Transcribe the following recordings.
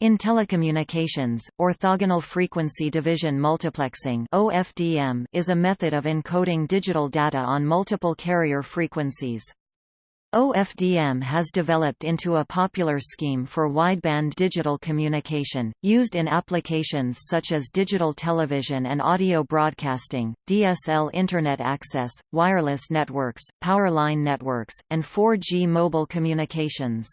In telecommunications, orthogonal frequency division multiplexing (OFDM) is a method of encoding digital data on multiple carrier frequencies. OFDM has developed into a popular scheme for wideband digital communication, used in applications such as digital television and audio broadcasting, DSL Internet access, wireless networks, powerline networks, and 4G mobile communications.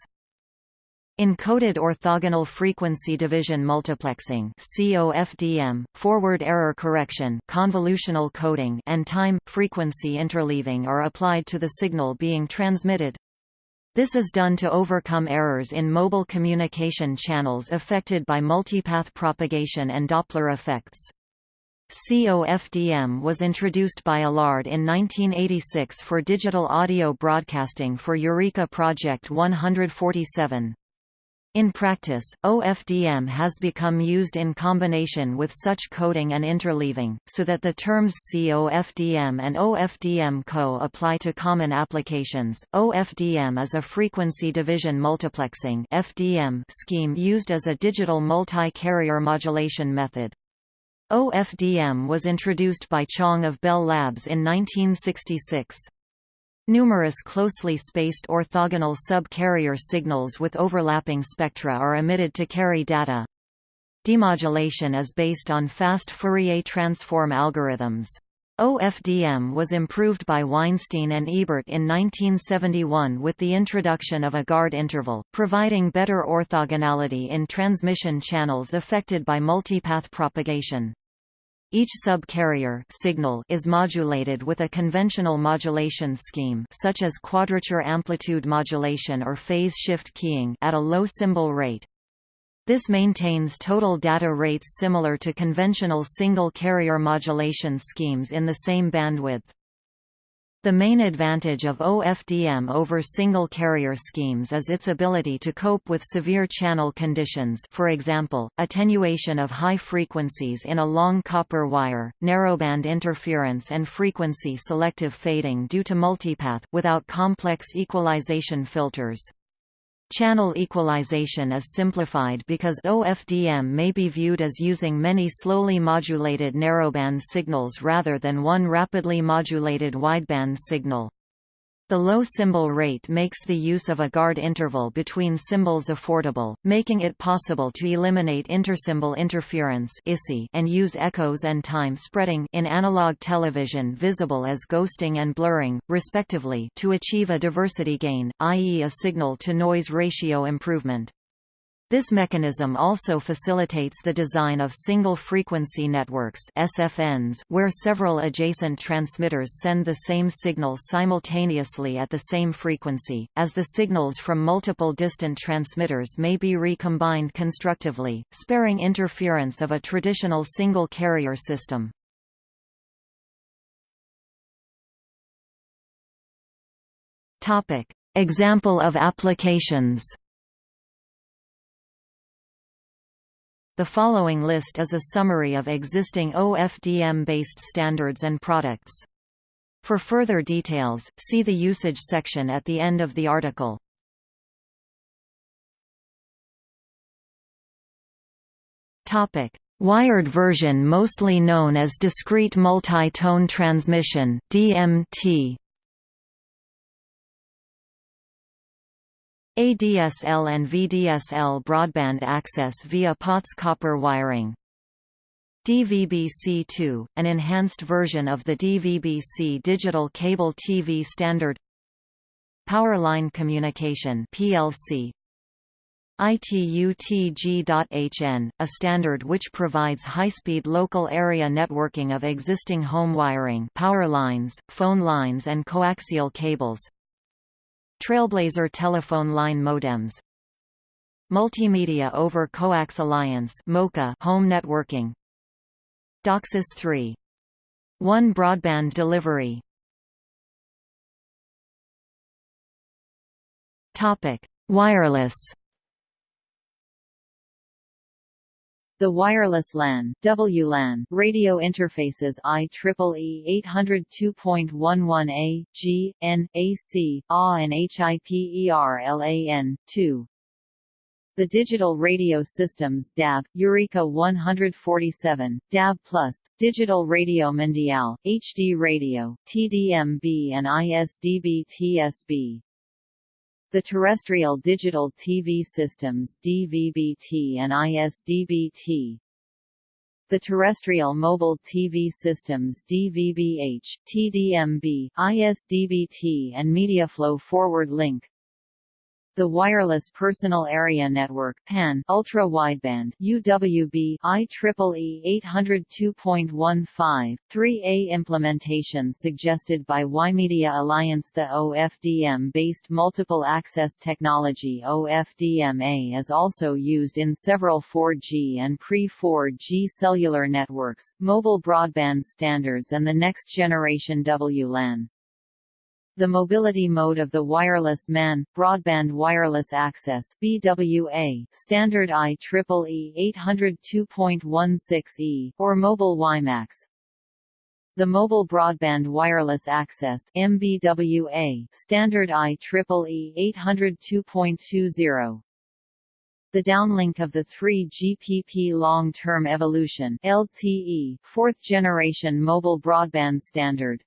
Encoded orthogonal frequency division multiplexing (COFDM), forward error correction, convolutional coding, and time frequency interleaving are applied to the signal being transmitted. This is done to overcome errors in mobile communication channels affected by multipath propagation and Doppler effects. COFDM was introduced by Alard in 1986 for digital audio broadcasting for Eureka Project 147. In practice, OFDM has become used in combination with such coding and interleaving, so that the terms COFDM and OFDM-CO apply to common applications. OFDM is a frequency division multiplexing (FDM) scheme used as a digital multi-carrier modulation method. OFDM was introduced by Chang of Bell Labs in 1966. Numerous closely spaced orthogonal sub-carrier signals with overlapping spectra are emitted to carry data. Demodulation is based on fast Fourier transform algorithms. OFDM was improved by Weinstein and Ebert in 1971 with the introduction of a guard interval, providing better orthogonality in transmission channels affected by multipath propagation. Each sub-carrier signal is modulated with a conventional modulation scheme such as quadrature amplitude modulation or phase shift keying at a low symbol rate. This maintains total data rates similar to conventional single-carrier modulation schemes in the same bandwidth. The main advantage of OFDM over single-carrier schemes is its ability to cope with severe channel conditions for example, attenuation of high frequencies in a long copper wire, narrowband interference and frequency selective fading due to multipath without complex equalization filters. Channel equalization is simplified because OFDM may be viewed as using many slowly modulated narrowband signals rather than one rapidly modulated wideband signal. The low symbol rate makes the use of a guard interval between symbols affordable, making it possible to eliminate intersymbol interference and use echoes and time spreading in analog television visible as ghosting and blurring, respectively to achieve a diversity gain, i.e. a signal-to-noise ratio improvement. This mechanism also facilitates the design of single-frequency networks SFNs, where several adjacent transmitters send the same signal simultaneously at the same frequency, as the signals from multiple distant transmitters may be recombined constructively, sparing interference of a traditional single-carrier system. Example of applications The following list is a summary of existing OFDM-based standards and products. For further details, see the usage section at the end of the article. Topic: Wired version mostly known as discrete multi-tone transmission (DMT). ADSL and VDSL broadband access via POTS copper wiring. DVB-C2, an enhanced version of the DVB-C digital cable TV standard. Power Line Communication PLC ITU-TG.HN, a standard which provides high-speed local area networking of existing home wiring power lines, phone lines and coaxial cables Trailblazer telephone line modems. Multimedia over Coax Alliance MoCA home networking. DOCSIS 3 1 broadband delivery. Topic. Wireless The wireless LAN WLAN radio interfaces IEEE 802.11a, G, N, AC, A and HIPERLAN, 2. The Digital Radio Systems DAB, Eureka 147, DAB+, Digital Radio Mondiale, HD Radio, TDMB and ISDB-TSB. The Terrestrial Digital TV Systems DVB-T and ISDB-T, the Terrestrial Mobile TV Systems DVB-H, TDMB, ISDB-T and MediaFLO Forward Link the Wireless Personal Area Network PAN Ultra Wideband UWB IEEE 802.15 3A implementation suggested by WiMedia Alliance The OFDM-based multiple access technology OFDM-A is also used in several 4G and pre-4G cellular networks, mobile broadband standards and the next generation WLAN. The mobility mode of the wireless MAN, broadband wireless access BWA, standard IEEE 802.16e, or mobile WiMAX. The mobile broadband wireless access MBWA, standard IEEE 802.20. The downlink of the 3GPP long-term evolution LTE, fourth generation mobile broadband standard.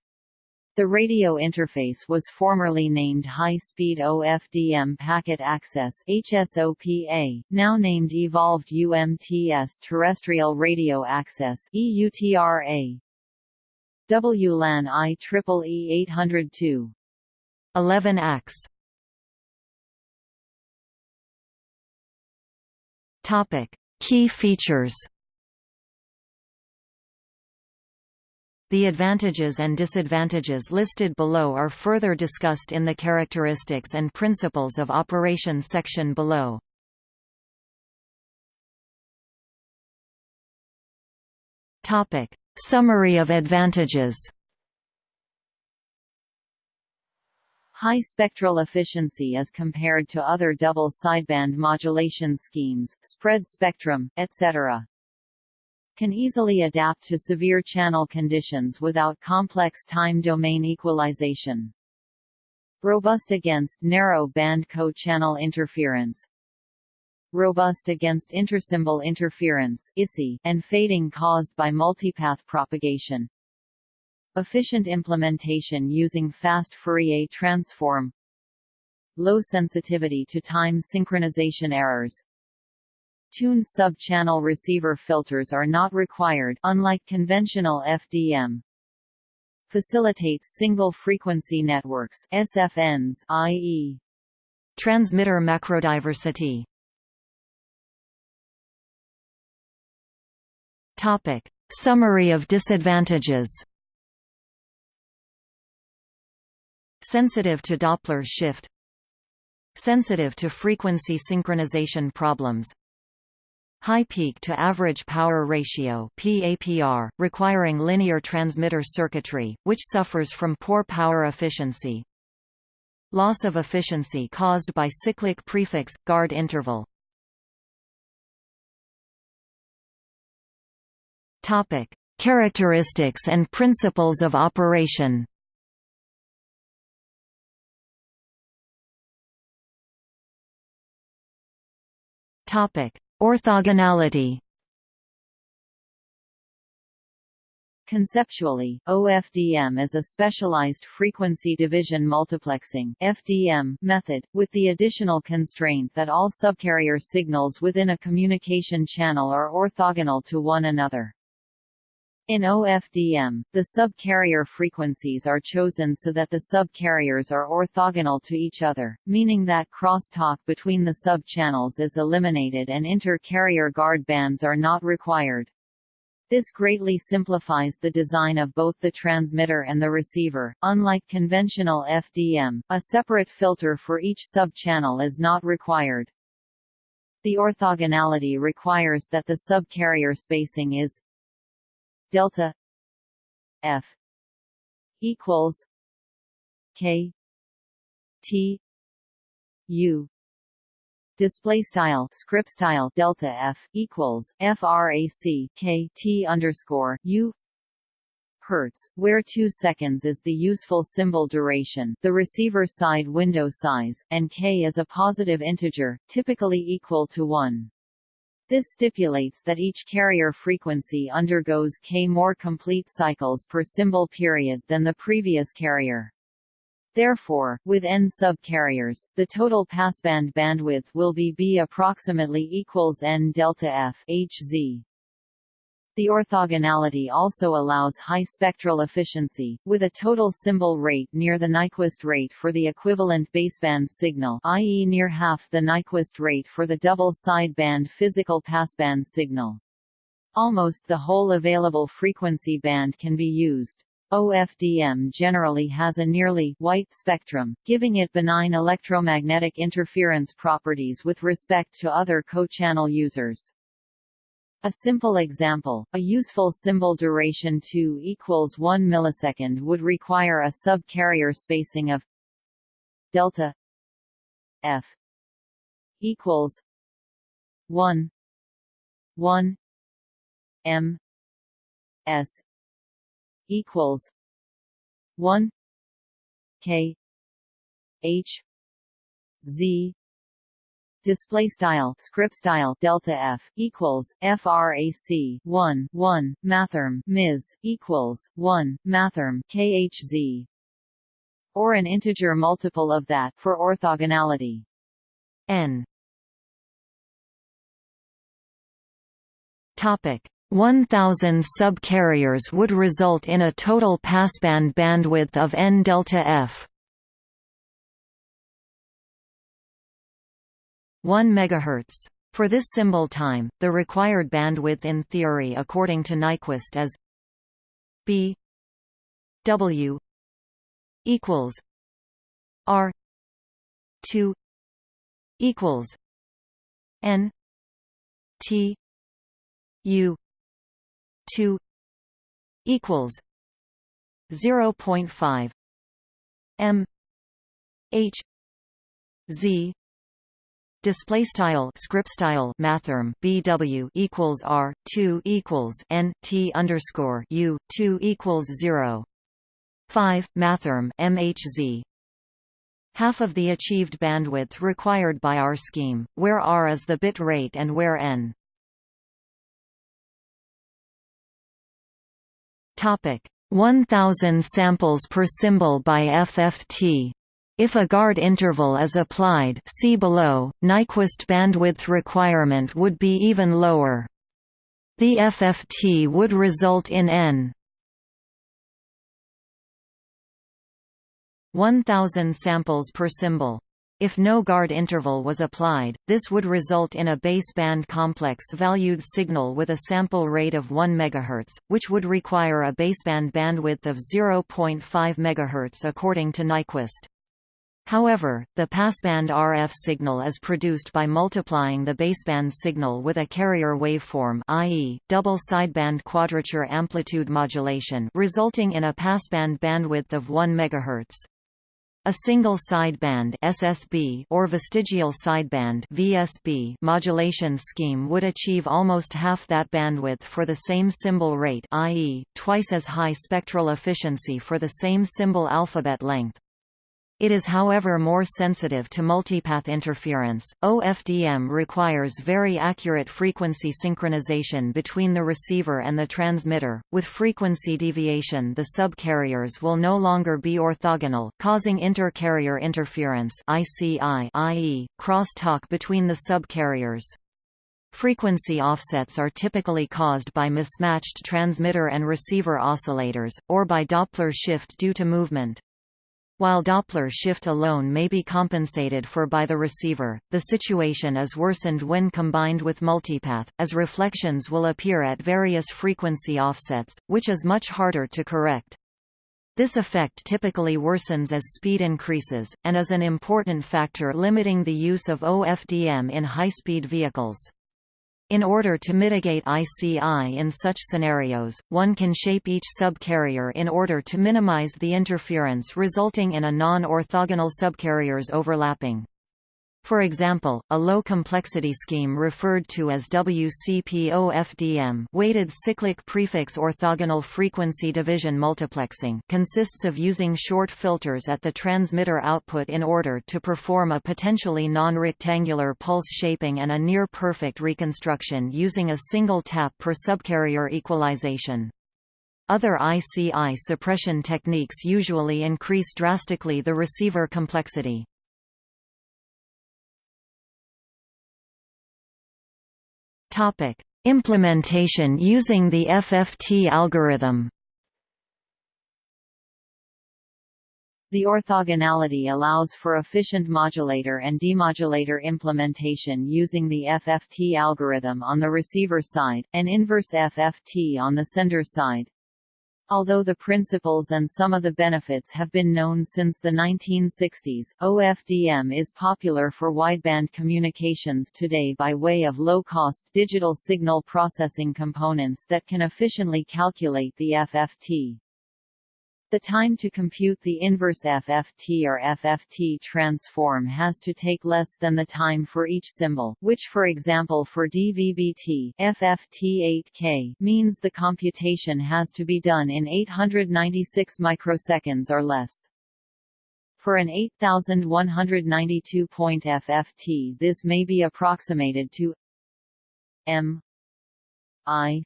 The radio interface was formerly named High-Speed OFDM Packet Access HSOPA, now named Evolved UMTS Terrestrial Radio Access EUTRA. WLAN IEEE 802. 11 AX. Topic: Key features. The advantages and disadvantages listed below are further discussed in the Characteristics and Principles of Operation section below. Topic. Summary of advantages High spectral efficiency as compared to other double sideband modulation schemes, spread spectrum, etc can easily adapt to severe channel conditions without complex time domain equalization. Robust against narrow band co-channel interference. Robust against intersymbol interference and fading caused by multipath propagation. Efficient implementation using fast Fourier transform. Low sensitivity to time synchronization errors. Tune sub-channel receiver filters are not required unlike conventional FDM. Facilitates single-frequency networks SFNs i.e. transmitter macrodiversity. Topic: Summary of disadvantages. Sensitive to Doppler shift Sensitive to frequency synchronization problems High peak to average power ratio PAPR, requiring linear transmitter circuitry, which suffers from poor power efficiency. Loss of efficiency caused by cyclic prefix guard interval. Topic: Characteristics and principles of operation. Topic: Orthogonality Conceptually, OFDM is a specialized frequency division multiplexing FDM method, with the additional constraint that all subcarrier signals within a communication channel are orthogonal to one another. In OFDM, the subcarrier frequencies are chosen so that the subcarriers are orthogonal to each other, meaning that crosstalk between the sub-channels is eliminated and inter-carrier guard bands are not required. This greatly simplifies the design of both the transmitter and the receiver. Unlike conventional FDM, a separate filter for each sub-channel is not required. The orthogonality requires that the subcarrier spacing is delta f equals k t u display style script style delta f equals frac k t underscore u Hz, where 2 seconds is the useful symbol duration the receiver side window size, and k is a positive integer, typically equal to 1. This stipulates that each carrier frequency undergoes k more complete cycles per symbol period than the previous carrier. Therefore, with n subcarriers, the total passband bandwidth will be b approximately equals n delta f hz. The orthogonality also allows high spectral efficiency, with a total symbol rate near the Nyquist rate for the equivalent baseband signal i.e. near half the Nyquist rate for the double sideband physical passband signal. Almost the whole available frequency band can be used. OFDM generally has a nearly white spectrum, giving it benign electromagnetic interference properties with respect to other co-channel users. A simple example, a useful symbol duration 2 equals 1 millisecond would require a sub-carrier spacing of delta f equals 1 1 m s equals 1 k h z display style script style delta f equals frac 1 1 mathrm ms equals 1 mathrm khz or an integer multiple of that for orthogonality n. Topic 1000 subcarriers would result in a total passband bandwidth of n delta f 1 MHz. For this symbol time, the required bandwidth in theory according to Nyquist is B W equals R two equals N T U two equals zero point five M H Z display style script style mathrm bw equals r 2 equals n t underscore u 2 equals 0 5 mathrm mhz half of the achieved bandwidth required by our scheme where r is the bit rate and where n. Topic. 1000 samples per symbol by fft if a guard interval is applied see below, Nyquist bandwidth requirement would be even lower. The FFT would result in n 1000 samples per symbol. If no guard interval was applied, this would result in a baseband complex-valued signal with a sample rate of 1 MHz, which would require a baseband bandwidth of 0.5 MHz according to Nyquist. However, the passband RF signal is produced by multiplying the baseband signal with a carrier waveform i.e., double sideband quadrature amplitude modulation resulting in a passband bandwidth of 1 MHz. A single sideband SSB or vestigial sideband VSB modulation scheme would achieve almost half that bandwidth for the same symbol rate i.e., twice as high spectral efficiency for the same symbol alphabet length. It is however more sensitive to multipath interference. OFDM requires very accurate frequency synchronization between the receiver and the transmitter. With frequency deviation, the subcarriers will no longer be orthogonal, causing inter-carrier interference (ICI), i.e., crosstalk between the subcarriers. Frequency offsets are typically caused by mismatched transmitter and receiver oscillators, or by Doppler shift due to movement. While Doppler shift alone may be compensated for by the receiver, the situation is worsened when combined with multipath, as reflections will appear at various frequency offsets, which is much harder to correct. This effect typically worsens as speed increases, and is an important factor limiting the use of OFDM in high-speed vehicles. In order to mitigate ICI in such scenarios, one can shape each subcarrier in order to minimize the interference resulting in a non-orthogonal subcarriers overlapping. For example, a low-complexity scheme referred to as WCP-OFDM weighted cyclic prefix orthogonal frequency division multiplexing consists of using short filters at the transmitter output in order to perform a potentially non-rectangular pulse shaping and a near-perfect reconstruction using a single tap per subcarrier equalization. Other ICI suppression techniques usually increase drastically the receiver complexity. Topic: Implementation using the FFT algorithm. The orthogonality allows for efficient modulator and demodulator implementation using the FFT algorithm on the receiver side, and inverse FFT on the sender side. Although the principles and some of the benefits have been known since the 1960s, OFDM is popular for wideband communications today by way of low-cost digital signal processing components that can efficiently calculate the FFT. The time to compute the inverse FFT or FFT transform has to take less than the time for each symbol, which for example for DVB-T FFT8K means the computation has to be done in 896 microseconds or less. For an 8192 point FFT this may be approximated to m i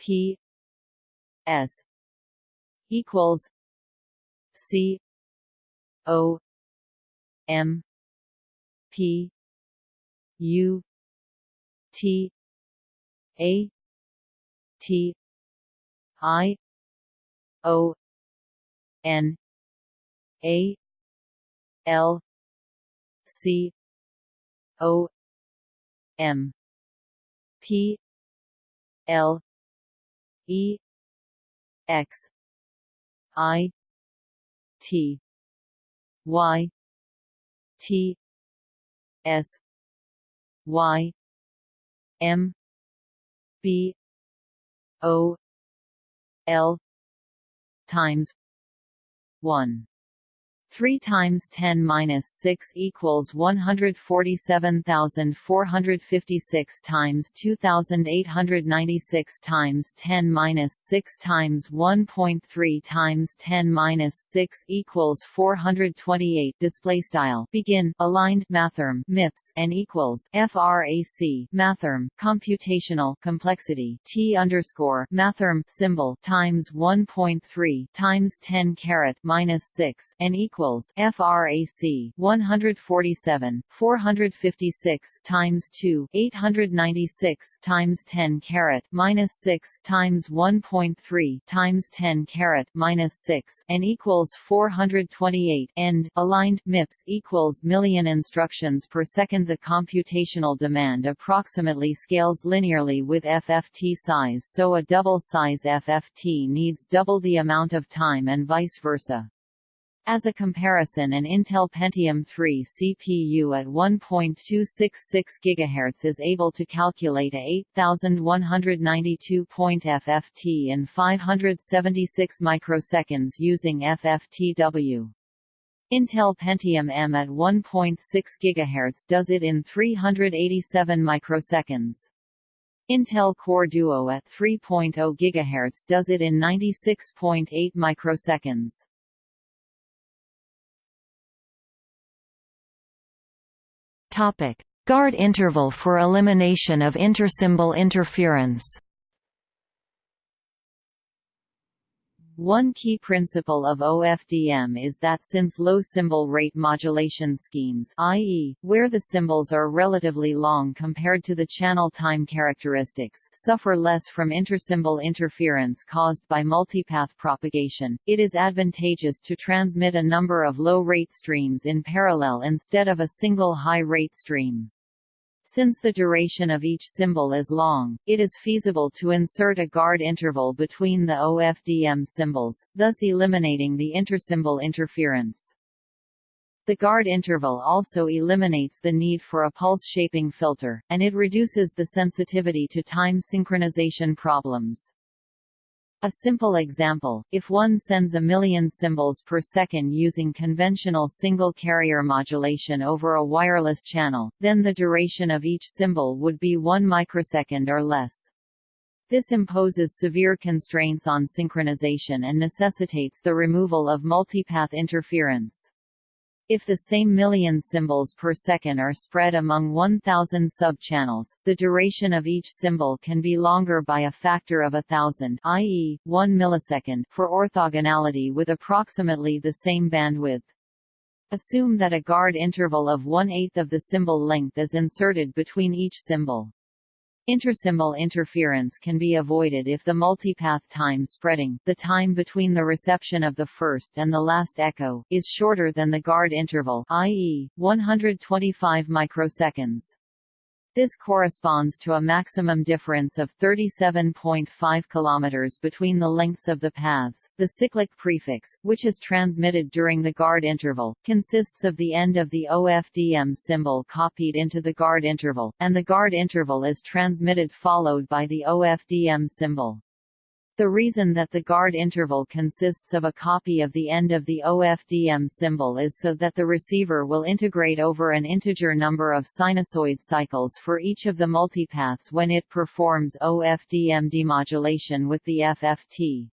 p s equals C O M P U T A T I O N A L C O M P L E X I T Y T S Y M B O L times one 3 times 10 minus 6 equals 147,456 times 2,896 times 10 minus 6 times 1.3 times 10 minus 6 equals 428. Display style begin aligned mathrm MIPS and equals frac mathrm computational complexity t underscore mathrm symbol times 1.3 times 10 caret minus 6 and equals equals frac 147 456 times 2 896 times 10 carat minus 6 times 1.3 times 10 carat minus 6 and equals 428 end aligned MIPS equals million instructions per second the computational demand approximately scales linearly with FFT size so a double size FFT needs double the amount of time and vice versa. As a comparison an Intel Pentium 3 CPU at 1.266 GHz is able to calculate a 8192 point FFT in 576 microseconds using FFTW. Intel Pentium M at 1.6 GHz does it in 387 microseconds. Intel Core Duo at 3.0 GHz does it in 96.8 microseconds. Guard interval for elimination of intersymbol interference. One key principle of OFDM is that since low symbol rate modulation schemes i.e., where the symbols are relatively long compared to the channel time characteristics suffer less from intersymbol interference caused by multipath propagation, it is advantageous to transmit a number of low-rate streams in parallel instead of a single high-rate stream. Since the duration of each symbol is long, it is feasible to insert a guard interval between the OFDM symbols, thus eliminating the intersymbol interference. The guard interval also eliminates the need for a pulse shaping filter, and it reduces the sensitivity to time synchronization problems. A simple example, if one sends a million symbols per second using conventional single-carrier modulation over a wireless channel, then the duration of each symbol would be 1 microsecond or less. This imposes severe constraints on synchronization and necessitates the removal of multipath interference. If the same million symbols per second are spread among 1000 sub-channels, the duration of each symbol can be longer by a factor of a thousand i.e., 1 millisecond for orthogonality with approximately the same bandwidth. Assume that a guard interval of one-eighth of the symbol length is inserted between each symbol. Intersymbol interference can be avoided if the multipath time spreading the time between the reception of the first and the last echo is shorter than the guard interval i.e., 125 microseconds. This corresponds to a maximum difference of 37.5 km between the lengths of the paths. The cyclic prefix, which is transmitted during the guard interval, consists of the end of the OFDM symbol copied into the guard interval, and the guard interval is transmitted followed by the OFDM symbol. The reason that the guard interval consists of a copy of the end of the OFDM symbol is so that the receiver will integrate over an integer number of sinusoid cycles for each of the multipaths when it performs OFDM demodulation with the FFT.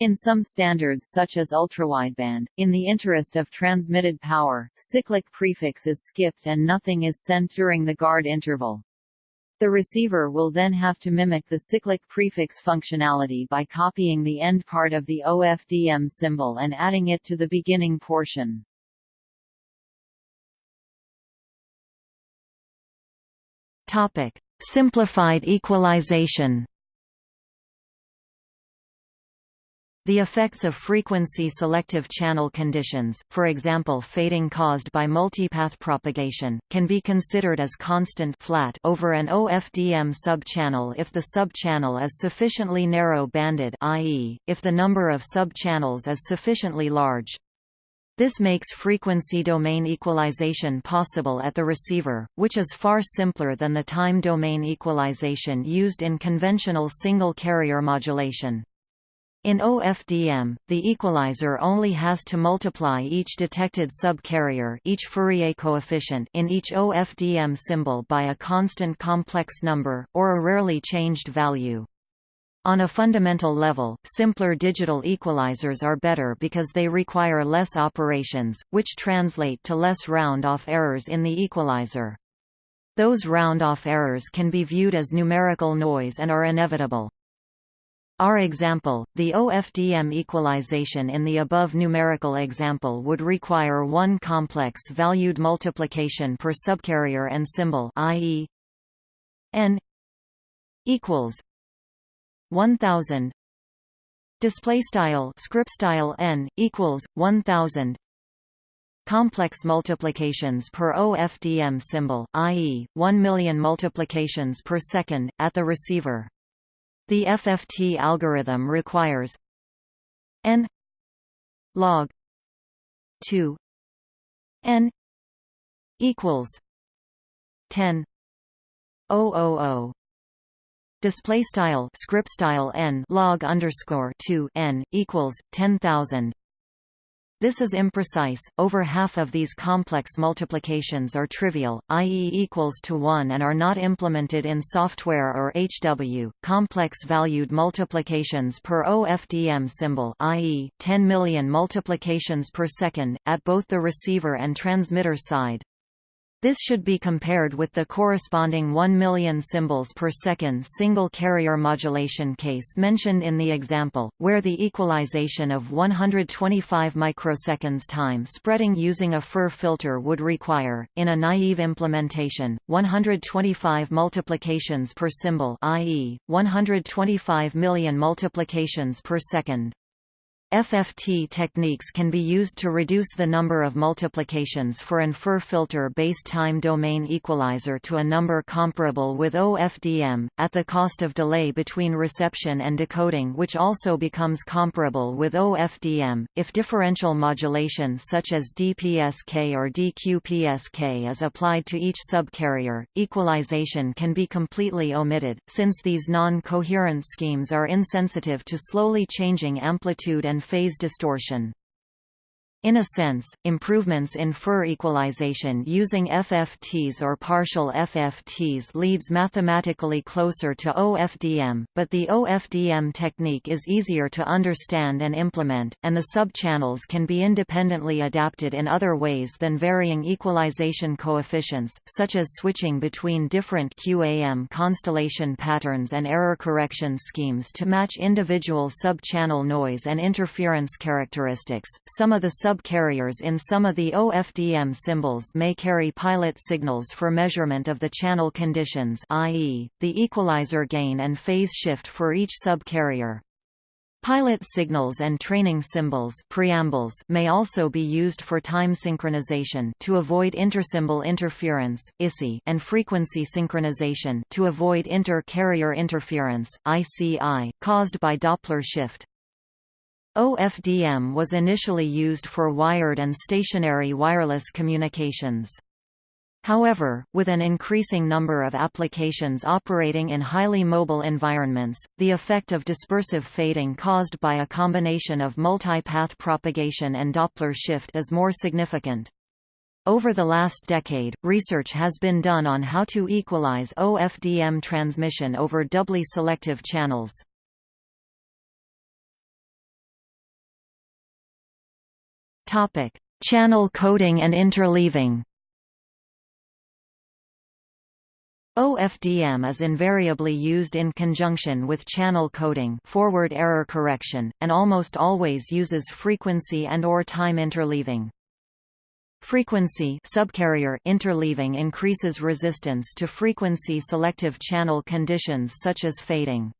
In some standards such as ultrawideband, in the interest of transmitted power, cyclic prefix is skipped and nothing is sent during the guard interval. The receiver will then have to mimic the cyclic prefix functionality by copying the end part of the OFDM symbol and adding it to the beginning portion. Topic: Simplified equalization. The effects of frequency-selective channel conditions, for example fading caused by multipath propagation, can be considered as constant flat over an OFDM subchannel if the subchannel is sufficiently narrow-banded i.e., if the number of subchannels is sufficiently large. This makes frequency domain equalization possible at the receiver, which is far simpler than the time domain equalization used in conventional single-carrier modulation. In OFDM, the equalizer only has to multiply each detected subcarrier each Fourier coefficient in each OFDM symbol by a constant complex number, or a rarely changed value. On a fundamental level, simpler digital equalizers are better because they require less operations, which translate to less round-off errors in the equalizer. Those round-off errors can be viewed as numerical noise and are inevitable. Our example, the OFDM equalization in the above numerical example would require one complex valued multiplication per subcarrier and symbol i.e. n equals 1000 display style script style n equals 1000 complex multiplications per OFDM symbol i.e. 1 million multiplications per second at the receiver the FFT algorithm requires n log 2 n equals 10 000 display style script style n log underscore 2 n equals 10000 this is imprecise, over half of these complex multiplications are trivial, i.e. equals to 1 and are not implemented in software or HW. Complex valued multiplications per OFDM symbol i.e. 10 million multiplications per second, at both the receiver and transmitter side. This should be compared with the corresponding 1 million symbols per second single carrier modulation case mentioned in the example, where the equalization of 125 microseconds time spreading using a FIR filter would require, in a naive implementation, 125 multiplications per symbol i.e., 125 million multiplications per second. FFT techniques can be used to reduce the number of multiplications for an FIR filter-based time domain equalizer to a number comparable with OFDM, at the cost of delay between reception and decoding which also becomes comparable with OFDM. If differential modulation such as DPSK or DQPSK is applied to each subcarrier, equalization can be completely omitted, since these non-coherent schemes are insensitive to slowly changing amplitude and phase distortion. In a sense, improvements in FIR equalization using FFTs or partial FFTs leads mathematically closer to OFDM, but the OFDM technique is easier to understand and implement, and the subchannels can be independently adapted in other ways than varying equalization coefficients, such as switching between different QAM constellation patterns and error correction schemes to match individual subchannel noise and interference characteristics. Some of the sub subcarriers in some of the OFDM symbols may carry pilot signals for measurement of the channel conditions i.e., the equalizer gain and phase shift for each subcarrier. Pilot signals and training symbols preambles may also be used for time synchronization to avoid intersymbol interference ISI, and frequency synchronization to avoid inter-carrier interference ICI, caused by Doppler shift. OFDM was initially used for wired and stationary wireless communications. However, with an increasing number of applications operating in highly mobile environments, the effect of dispersive fading caused by a combination of multi-path propagation and Doppler shift is more significant. Over the last decade, research has been done on how to equalize OFDM transmission over doubly selective channels. Topic: Channel coding and interleaving. OFDM is invariably used in conjunction with channel coding forward error correction, and almost always uses frequency and or time interleaving. Frequency subcarrier interleaving increases resistance to frequency selective channel conditions such as fading.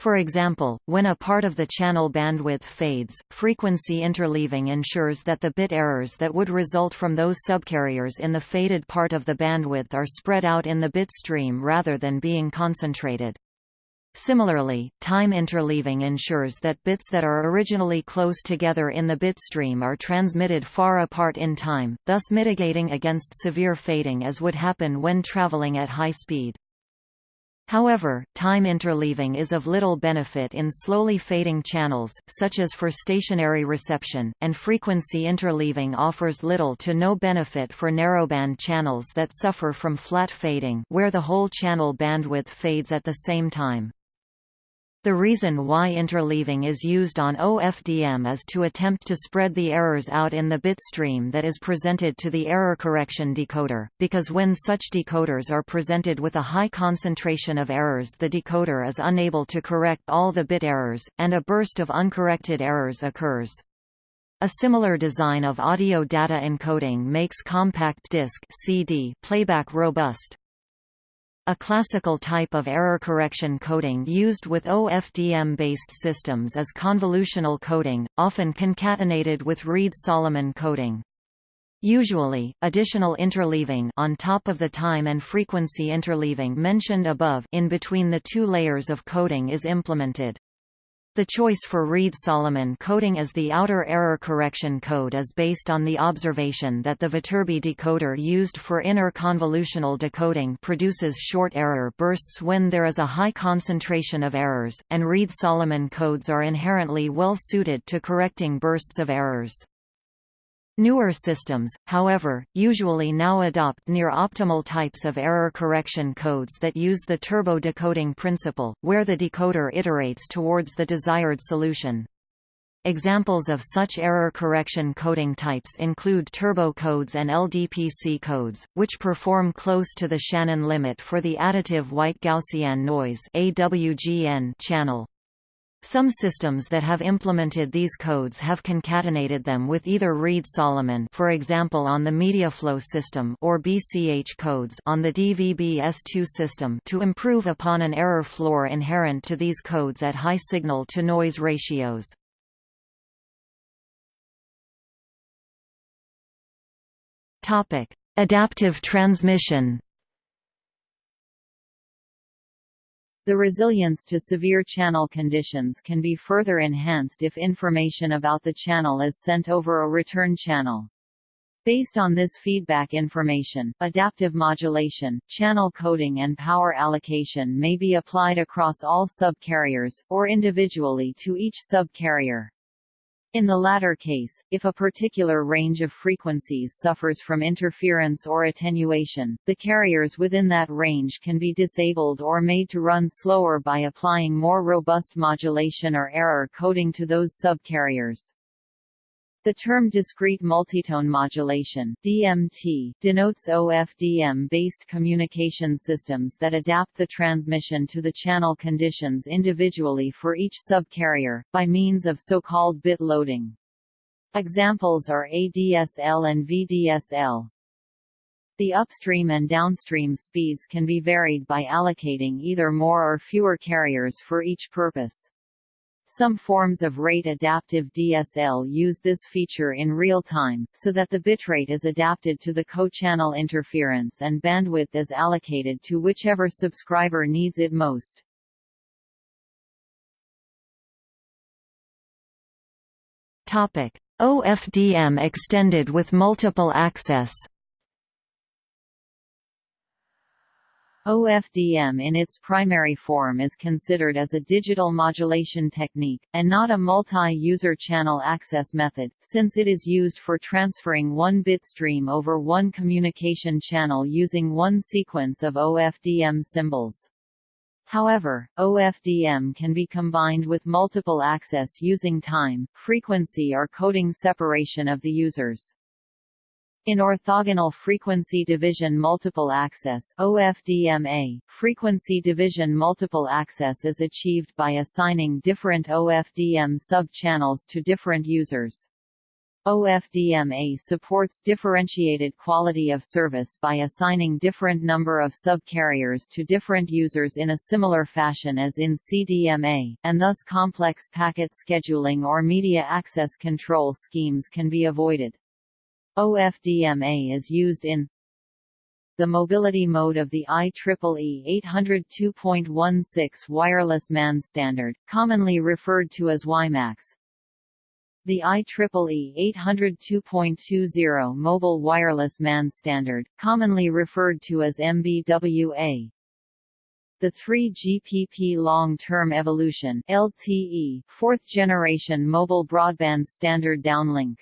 For example, when a part of the channel bandwidth fades, frequency interleaving ensures that the bit errors that would result from those subcarriers in the faded part of the bandwidth are spread out in the bit stream rather than being concentrated. Similarly, time interleaving ensures that bits that are originally close together in the bit stream are transmitted far apart in time, thus mitigating against severe fading as would happen when traveling at high speed. However, time interleaving is of little benefit in slowly fading channels, such as for stationary reception, and frequency interleaving offers little to no benefit for narrowband channels that suffer from flat fading where the whole channel bandwidth fades at the same time. The reason why interleaving is used on OFDM is to attempt to spread the errors out in the bit stream that is presented to the error correction decoder, because when such decoders are presented with a high concentration of errors the decoder is unable to correct all the bit errors, and a burst of uncorrected errors occurs. A similar design of audio data encoding makes compact disc CD playback robust. A classical type of error correction coding used with OFDM-based systems is convolutional coding, often concatenated with Reed-Solomon coding. Usually, additional interleaving on top of the time and frequency interleaving mentioned above in between the two layers of coding is implemented. The choice for Reed-Solomon coding as the outer error correction code is based on the observation that the Viterbi decoder used for inner convolutional decoding produces short error bursts when there is a high concentration of errors, and Reed-Solomon codes are inherently well suited to correcting bursts of errors. Newer systems, however, usually now adopt near-optimal types of error correction codes that use the turbo decoding principle, where the decoder iterates towards the desired solution. Examples of such error correction coding types include turbo codes and LDPC codes, which perform close to the Shannon limit for the additive white Gaussian noise channel. Some systems that have implemented these codes have concatenated them with either Reed-Solomon for example on the MediaFLO system or BCH codes on the DVB-S2 system to improve upon an error floor inherent to these codes at high signal-to-noise ratios. Adaptive transmission The resilience to severe channel conditions can be further enhanced if information about the channel is sent over a return channel. Based on this feedback information, adaptive modulation, channel coding and power allocation may be applied across all subcarriers, or individually to each subcarrier. In the latter case, if a particular range of frequencies suffers from interference or attenuation, the carriers within that range can be disabled or made to run slower by applying more robust modulation or error coding to those subcarriers. The term discrete multitone modulation (DMT) denotes OFDM-based communication systems that adapt the transmission to the channel conditions individually for each subcarrier by means of so-called bit loading. Examples are ADSL and VDSL. The upstream and downstream speeds can be varied by allocating either more or fewer carriers for each purpose. Some forms of rate-adaptive DSL use this feature in real time, so that the bitrate is adapted to the co-channel interference and bandwidth is allocated to whichever subscriber needs it most. OFDM extended with multiple access OFDM in its primary form is considered as a digital modulation technique, and not a multi-user channel access method, since it is used for transferring one bit stream over one communication channel using one sequence of OFDM symbols. However, OFDM can be combined with multiple access using time, frequency or coding separation of the users. In orthogonal frequency division multiple access OFDMA, frequency division multiple access is achieved by assigning different OFDM sub-channels to different users. OFDMA supports differentiated quality of service by assigning different number of subcarriers to different users in a similar fashion as in CDMA, and thus complex packet scheduling or media access control schemes can be avoided. OFDMA is used in the mobility mode of the IEEE 802.16 wireless MAN standard, commonly referred to as WiMAX. The IEEE 802.20 mobile wireless MAN standard, commonly referred to as MBWA. The 3GPP Long-Term Evolution LTE, fourth generation mobile broadband standard downlink.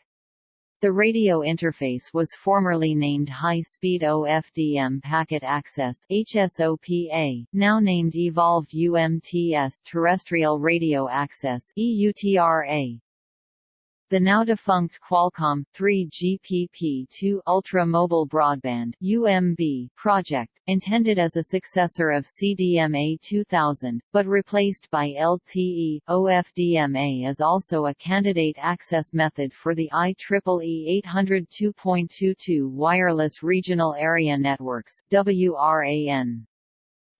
The radio interface was formerly named High-Speed OFDM Packet Access HSOPA, now named Evolved UMTS Terrestrial Radio Access EUTRA. The now-defunct Qualcomm 3GPP2 Ultra Mobile Broadband (UMB) project, intended as a successor of CDMA 2000, but replaced by LTE, OFDMA is also a candidate access method for the IEEE 802.22 Wireless Regional Area Networks (WRAN).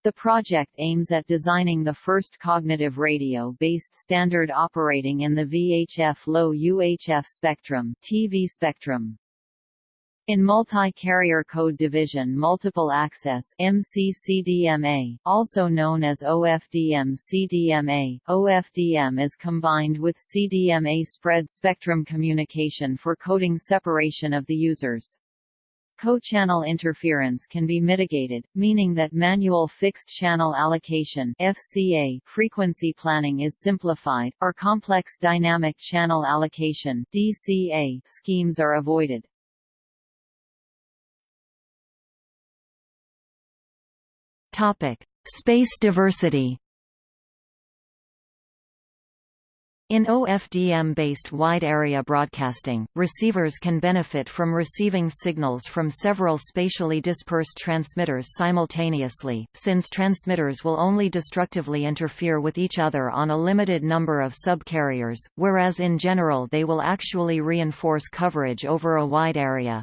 The project aims at designing the first cognitive radio-based standard operating in the VHF low UHF spectrum TV spectrum. In multi-carrier code division multiple access MCCDMA, also known as OFDM-CDMA, OFDM is combined with CDMA spread spectrum communication for coding separation of the users. Co-channel interference can be mitigated, meaning that manual fixed-channel allocation FCA frequency planning is simplified, or complex dynamic channel allocation DCA schemes are avoided. Topic: Space diversity. In OFDM-based wide-area broadcasting, receivers can benefit from receiving signals from several spatially dispersed transmitters simultaneously, since transmitters will only destructively interfere with each other on a limited number of subcarriers, whereas in general they will actually reinforce coverage over a wide area.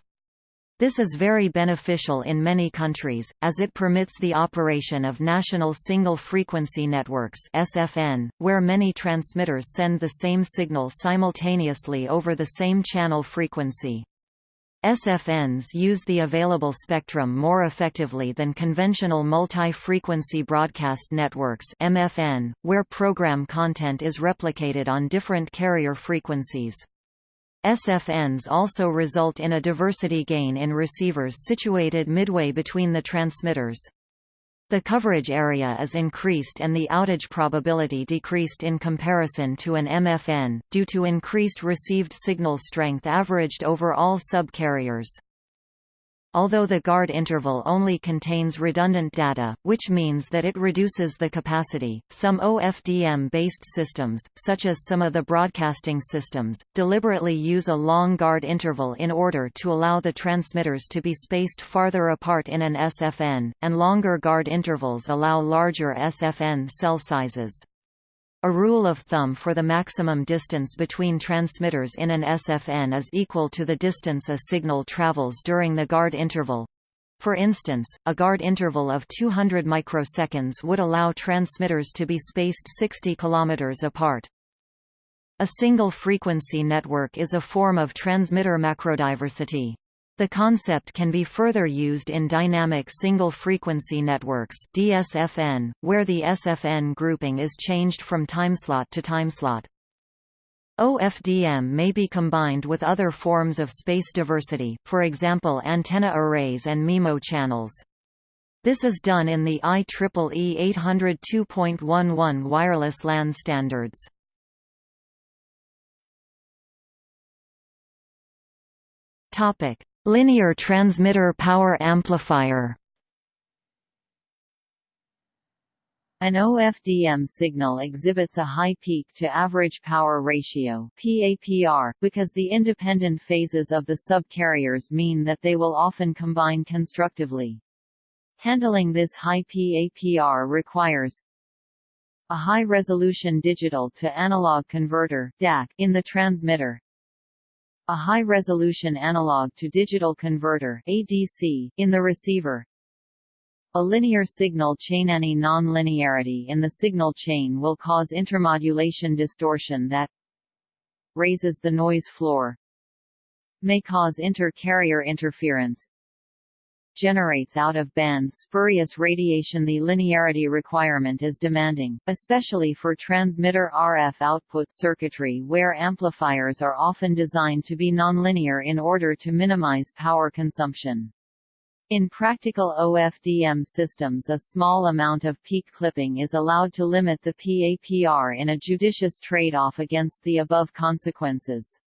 This is very beneficial in many countries, as it permits the operation of national single-frequency networks SFN, where many transmitters send the same signal simultaneously over the same channel frequency. SFNs use the available spectrum more effectively than conventional multi-frequency broadcast networks MFN, where program content is replicated on different carrier frequencies. SFNs also result in a diversity gain in receivers situated midway between the transmitters. The coverage area is increased and the outage probability decreased in comparison to an MFN, due to increased received signal strength averaged over all subcarriers. Although the guard interval only contains redundant data, which means that it reduces the capacity, some OFDM-based systems, such as some of the broadcasting systems, deliberately use a long guard interval in order to allow the transmitters to be spaced farther apart in an SFN, and longer guard intervals allow larger SFN cell sizes. A rule of thumb for the maximum distance between transmitters in an SFN is equal to the distance a signal travels during the guard interval. For instance, a guard interval of 200 microseconds would allow transmitters to be spaced 60 km apart. A single frequency network is a form of transmitter macrodiversity. The concept can be further used in dynamic single-frequency networks DSFN, where the SFN grouping is changed from timeslot to timeslot. OFDM may be combined with other forms of space diversity, for example antenna arrays and MIMO channels. This is done in the IEEE 802.11 wireless LAN standards. Topic: Linear transmitter power amplifier An OFDM signal exhibits a high peak-to-average power ratio PAPR, because the independent phases of the subcarriers mean that they will often combine constructively. Handling this high PAPR requires a high-resolution digital-to-analog converter DAC in the transmitter, a high-resolution analog-to-digital converter ADC, in the receiver. A linear signal chain Any non-linearity in the signal chain will cause intermodulation distortion that raises the noise floor may cause inter-carrier interference generates out-of-band spurious radiation The linearity requirement is demanding, especially for transmitter RF output circuitry where amplifiers are often designed to be nonlinear in order to minimize power consumption. In practical OFDM systems a small amount of peak clipping is allowed to limit the PAPR in a judicious trade-off against the above consequences.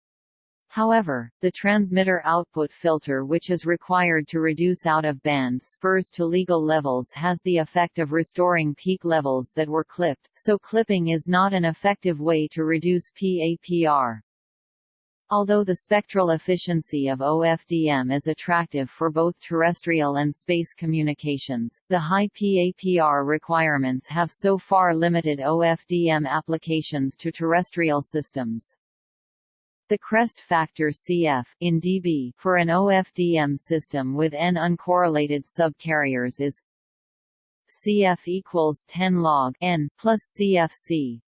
However, the transmitter output filter which is required to reduce out-of-band spurs to legal levels has the effect of restoring peak levels that were clipped, so clipping is not an effective way to reduce PAPR. Although the spectral efficiency of OFDM is attractive for both terrestrial and space communications, the high PAPR requirements have so far limited OFDM applications to terrestrial systems. The crest factor CF in dB for an OFDM system with n uncorrelated subcarriers is CF equals 10 log n plus CFC,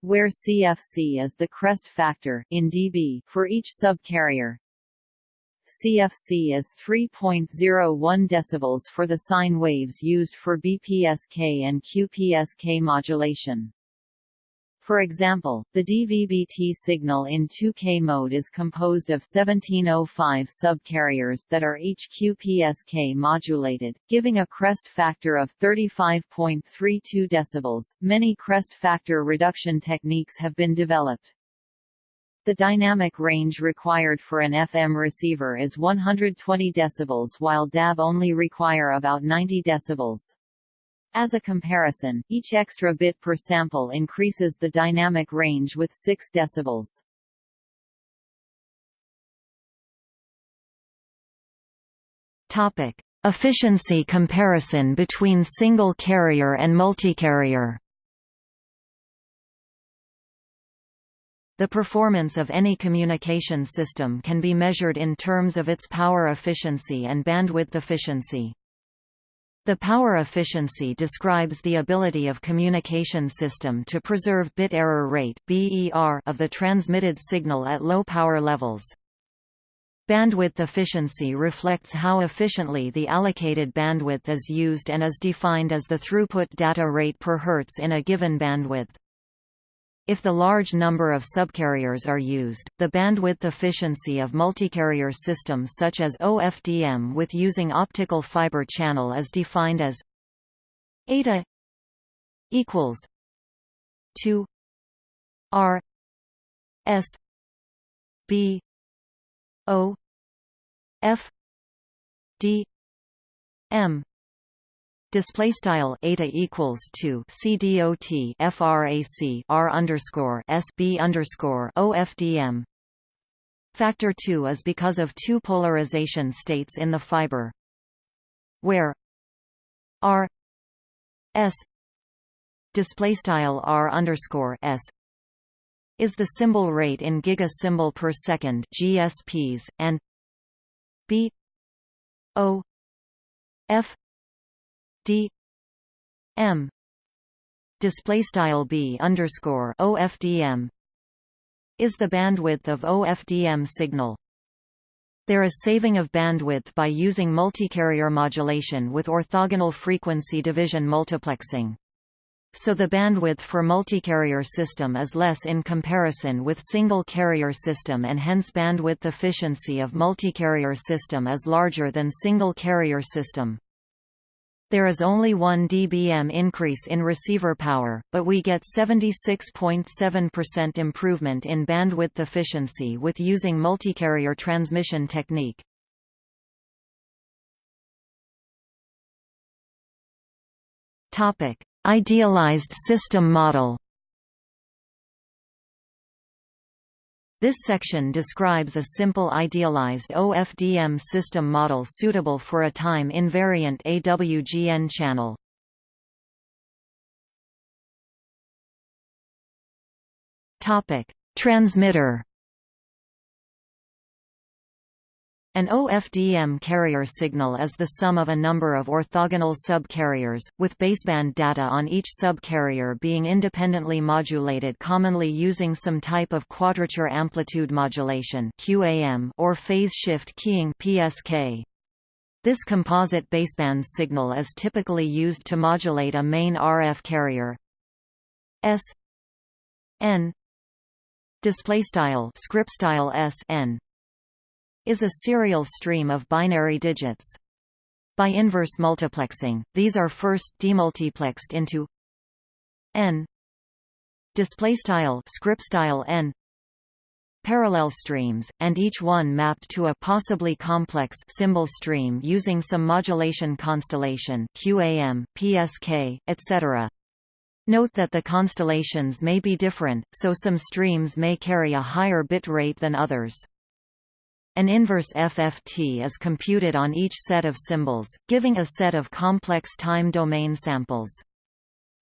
where CFC is the crest factor in dB for each subcarrier. CFC is 3.01 decibels for the sine waves used for BPSK and QPSK modulation. For example, the DVB-T signal in 2K mode is composed of 1705 subcarriers that are each QPSK modulated, giving a crest factor of 35.32 dB. Many crest factor reduction techniques have been developed. The dynamic range required for an FM receiver is 120 dB while DAB only require about 90 dB. As a comparison, each extra bit per sample increases the dynamic range with 6 decibels. Topic: Efficiency comparison between single carrier and multicarrier. The performance of any communication system can be measured in terms of its power efficiency and bandwidth efficiency. The power efficiency describes the ability of communication system to preserve bit error rate of the transmitted signal at low power levels. Bandwidth efficiency reflects how efficiently the allocated bandwidth is used and is defined as the throughput data rate per hertz in a given bandwidth. If the large number of subcarriers are used, the bandwidth efficiency of multicarrier systems such as OFDM with using optical fiber channel is defined as eta equals 2 r s b o f d m display style eta equals to c dot frac r underscore s b underscore ofdm. Factor 2 is because of two polarization states in the fiber, where r s display style r underscore s is the symbol rate in giga symbol per second GSPs and b o f d m display style b underscore ofdm is the bandwidth of OFDM signal. There is saving of bandwidth by using multicarrier modulation with orthogonal frequency division multiplexing. So the bandwidth for multicarrier system is less in comparison with single carrier system and hence bandwidth efficiency of multicarrier system is larger than single carrier system. There is only 1 dBm increase in receiver power, but we get 76.7% improvement in bandwidth efficiency with using multicarrier transmission technique. Idealized system model. This section describes a simple idealized OFDM system model suitable for a time-invariant AWGN channel. Transmitter An OFDM carrier signal is the sum of a number of orthogonal sub-carriers, with baseband data on each sub-carrier being independently modulated commonly using some type of quadrature amplitude modulation QAM or phase shift keying PSK. This composite baseband signal is typically used to modulate a main RF carrier S N display style script style S N is a serial stream of binary digits. By inverse multiplexing, these are first demultiplexed into n display style script style n parallel streams, and each one mapped to a possibly complex symbol stream using some modulation constellation QAM, PSK, etc. Note that the constellations may be different, so some streams may carry a higher bit rate than others. An inverse FFT is computed on each set of symbols, giving a set of complex time domain samples.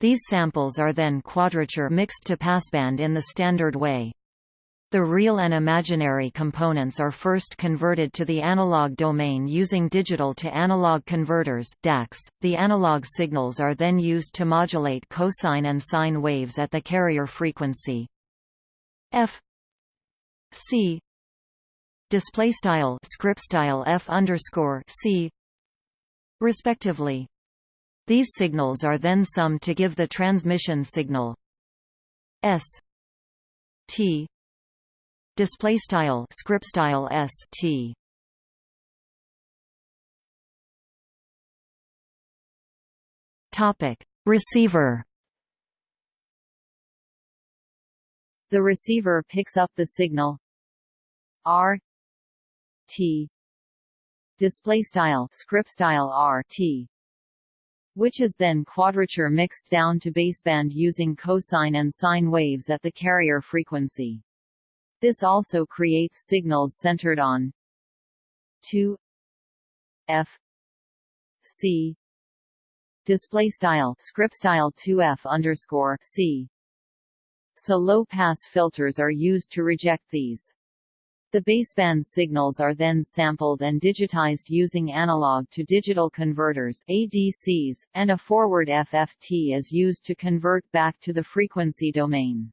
These samples are then quadrature mixed to passband in the standard way. The real and imaginary components are first converted to the analog domain using digital to analog converters DACs. .The analog signals are then used to modulate cosine and sine waves at the carrier frequency f c display style script style f underscore c respectively. These signals are then summed to give the transmission signal. S. T. Display style script style s. T. Topic. Receiver. The receiver picks up the signal. R T display style script style R T which is then quadrature mixed down to baseband using cosine and sine waves at the carrier frequency. This also creates signals centered on 2 F C display style script style 2F underscore C. So low pass filters are used to reject these. The baseband signals are then sampled and digitized using analog-to-digital converters ADCs, and a forward FFT is used to convert back to the frequency domain.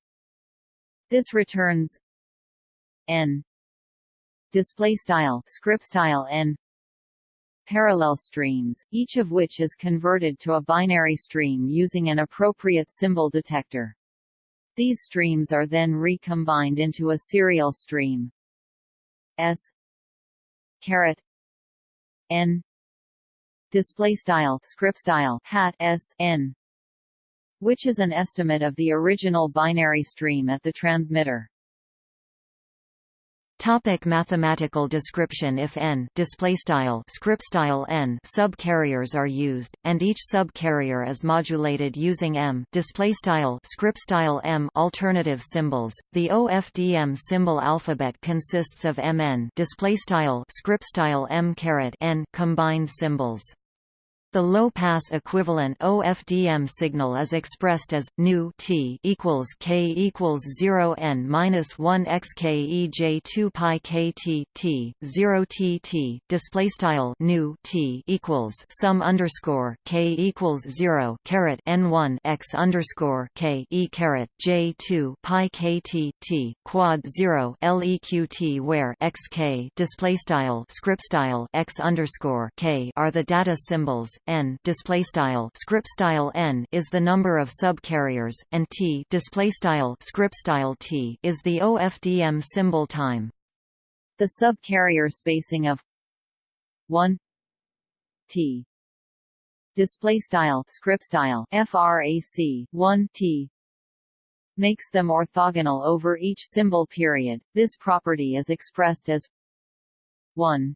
This returns n display style script style n parallel streams, each of which is converted to a binary stream using an appropriate symbol detector. These streams are then recombined into a serial stream. S. Caret. N. Display style script style hat s n. Which is an estimate of the original binary stream at the transmitter. Topic mathematical description If n scriptstyle n subcarriers are used, and each subcarrier is modulated using m scriptstyle m alternative symbols, the OFDM symbol alphabet consists of mn scriptstyle m n combined symbols. The low-pass equivalent OFDM signal is expressed as nu t equals k equals 0 n minus 1 x k e j 2 pi k t t 0 t t display style nu t equals sum underscore k equals 0 caret n 1 x underscore k e caret j 2 pi k t t quad 0 leq where x k display style script style x underscore k are the data symbols n display style script style n is the number of subcarriers and t display style script style t is the OFDM symbol time. The subcarrier spacing of 1 t display style script style frac 1 t makes them orthogonal over each symbol period. This property is expressed as 1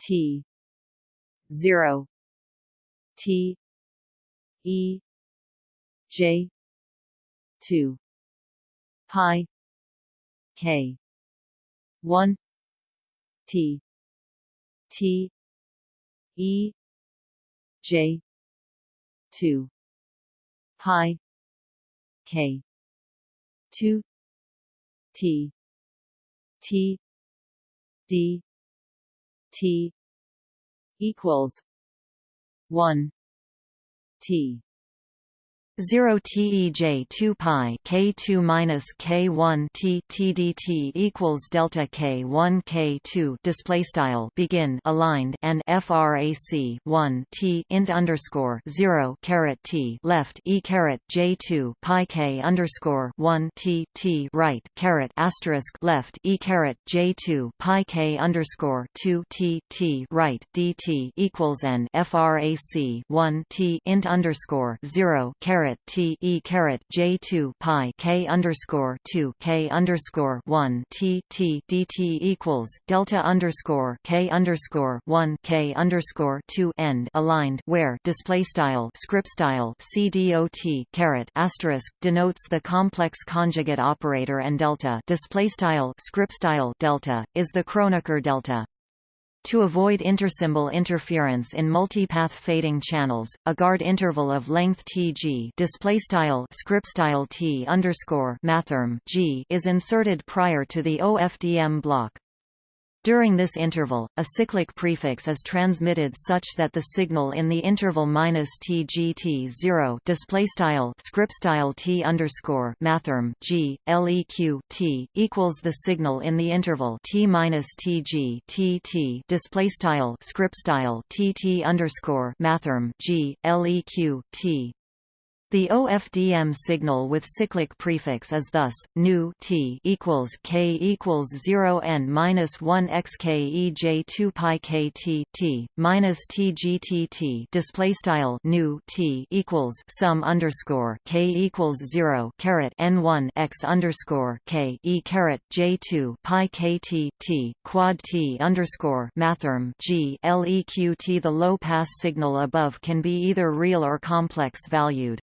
t 0 T E J two pi K one T T E J two pi K two T T D T equals 1 T 0 tej 2 pi k2 minus k1 t tdt equals delta k1 k2 display style begin aligned and frac 1 t int underscore 0 caret t left e caret j2 pi k underscore 1 t t right caret asterisk left e caret j2 pi k underscore 2 t t right dt equals n frac 1 t int underscore 0 caret caret T E caret J two pi K underscore two K underscore one T T equals delta underscore K underscore one K underscore two end aligned where display style script style CDOT caret asterisk denotes the complex conjugate operator and delta display style script style delta is the Kronecker delta. To avoid intersymbol interference in multipath fading channels, a guard interval of length Tg T G is inserted prior to the OFDM block. During this interval, a cyclic prefix is transmitted such that the signal in the interval minus tgt 0 display style script style t underscore mathrm g leq t equals the signal in the interval t minus tg tt display style script style tt underscore mathrm g leq t the OFDM signal with cyclic prefix is thus nu t equals k equals 0 n minus 1 x k e j 2 pi k t t minus t g t t display style nu t equals sum underscore k equals 0 caret n 1 x underscore k e caret j 2 pi k t t quad t underscore mathrm g leq t. The low pass signal above can be either real or complex valued.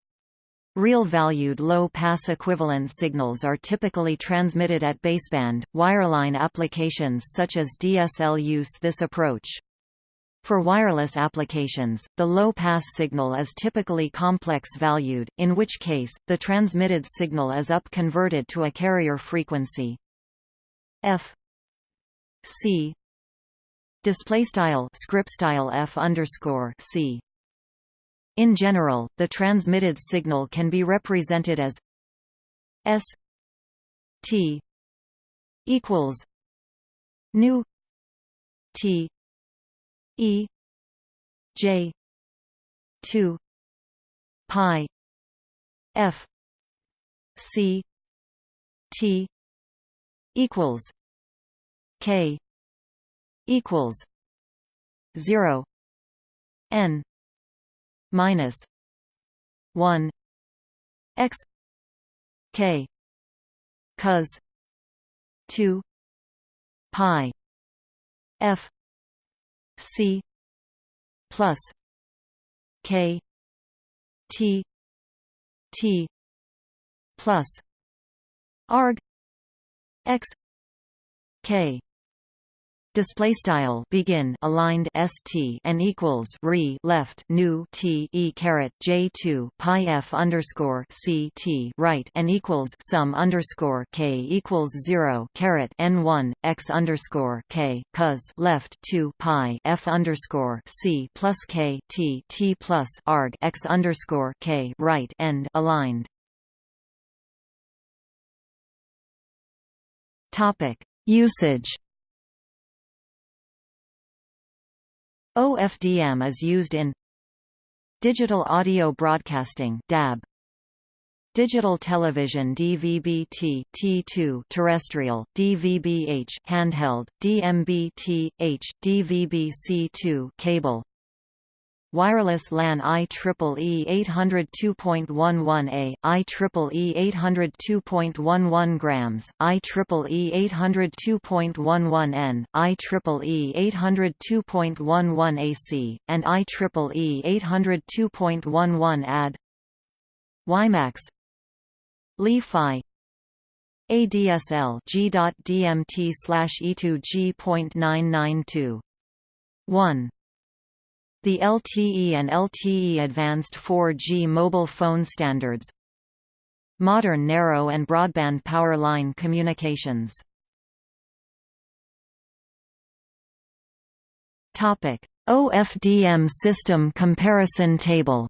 Real-valued low-pass equivalent signals are typically transmitted at baseband. Wireline applications such as DSL use this approach. For wireless applications, the low-pass signal is typically complex-valued, in which case, the transmitted signal is up-converted to a carrier frequency f c displaystyle scriptstyle f underscore c in general, the transmitted signal can be represented as S T equals nu T E J two pi F C T equals K equals zero N minus one X K cos two pi F C plus K T T plus arg X K display style begin aligned st and equals re left new t e caret j 2 pi f underscore c t right and equals sum underscore k equals 0 caret n 1 x underscore k cos left 2 pi f underscore c plus k t t plus arg x underscore k right end aligned. Topic. Usage OFDM is used in Digital Audio Broadcasting DAB Digital Television DVB-T T2 terrestrial DVB-H handheld DMB-T DVB-C2 cable Wireless LAN IEEE 802.11a, IEEE 802.11 grams, IEEE 802.11n, IEEE 802.11 AC, and IEEE 802.11 AD WiMAX. Li-Fi. ADSL G.DMT E2G.992 1 the LTE and LTE Advanced 4G mobile phone standards Modern narrow and broadband power line communications OFDM system comparison table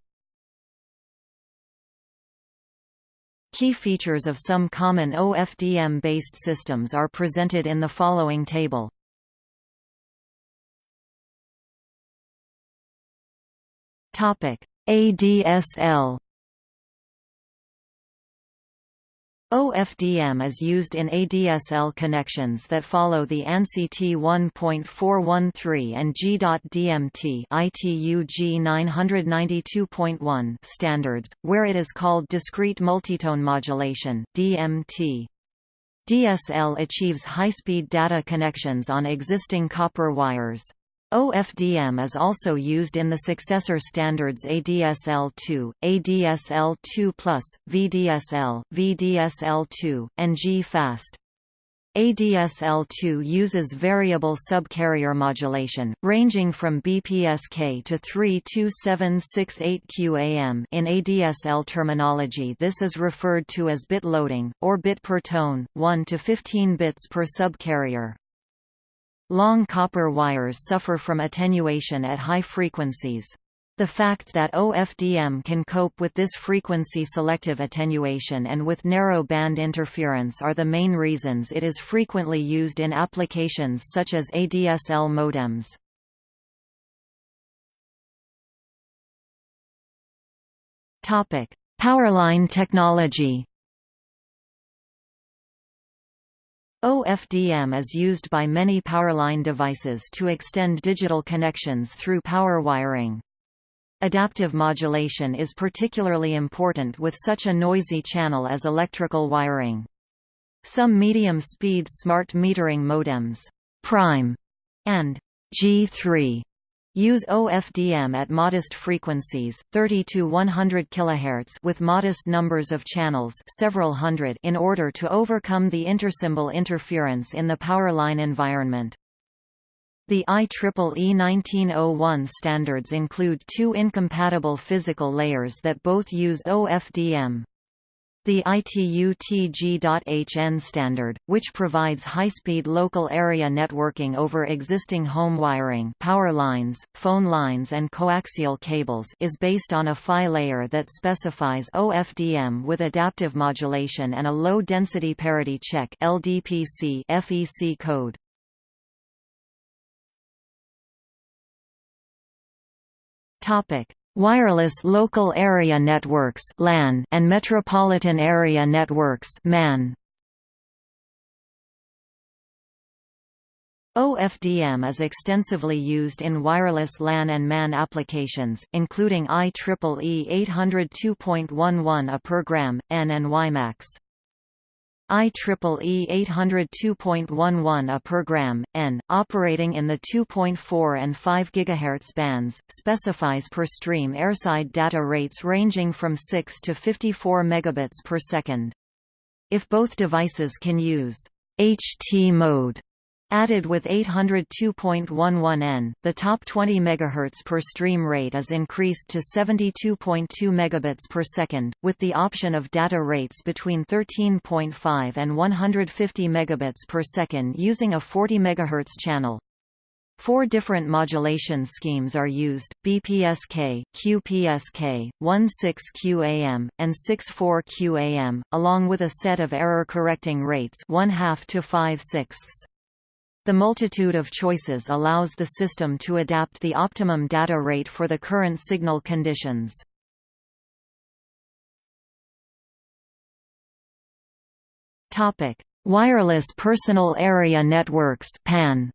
Key features of some common OFDM-based systems are presented in the following table. ADSL OFDM is used in ADSL connections that follow the ANSI T1.413 and G.DMT ITU G992.1 standards, where it is called discrete multitone modulation DMT. DSL achieves high-speed data connections on existing copper wires. OFDM is also used in the successor standards ADSL2, ADSL2+, VDSL, VDSL2, and G-Fast. ADSL2 uses variable subcarrier modulation, ranging from BPSK to 32768 QAM in ADSL terminology this is referred to as bit loading, or bit per tone, 1 to 15 bits per subcarrier. Long copper wires suffer from attenuation at high frequencies. The fact that OFDM can cope with this frequency-selective attenuation and with narrow band interference are the main reasons it is frequently used in applications such as ADSL modems. Powerline technology OFDM is used by many powerline devices to extend digital connections through power wiring. Adaptive modulation is particularly important with such a noisy channel as electrical wiring. Some medium-speed smart metering modems, Prime and G3 Use OFDM at modest frequencies, 30 to 100 kHz with modest numbers of channels, several hundred, in order to overcome the intersymbol interference in the powerline environment. The IEEE 1901 standards include two incompatible physical layers that both use OFDM. The ITU-TG.HN standard, which provides high-speed local area networking over existing home wiring power lines, phone lines and coaxial cables is based on a PHY layer that specifies OFDM with adaptive modulation and a low-density parity check LDPC FEC code. Topic: Wireless Local Area Networks (LAN) and Metropolitan Area Networks (MAN). OFDM is extensively used in wireless LAN and MAN applications, including IEEE 802.11 A per gram, N and WiMAX. IEEE 802.11 A per gram, N, operating in the 2.4 and 5 GHz bands, specifies per stream airside data rates ranging from 6 to 54 megabits per second. If both devices can use HT mode Added with 802.11n, the top 20 MHz per stream rate is increased to 72.2 megabits per second, with the option of data rates between 13.5 and 150 megabits per second using a 40 MHz channel. Four different modulation schemes are used, BPSK, QPSK, 16QAM, and 64QAM, along with a set of error-correcting rates 1 half to 5 sixths. The multitude of choices allows the system to adapt the optimum data rate for the current signal conditions. Wireless Personal Area Networks (PAN).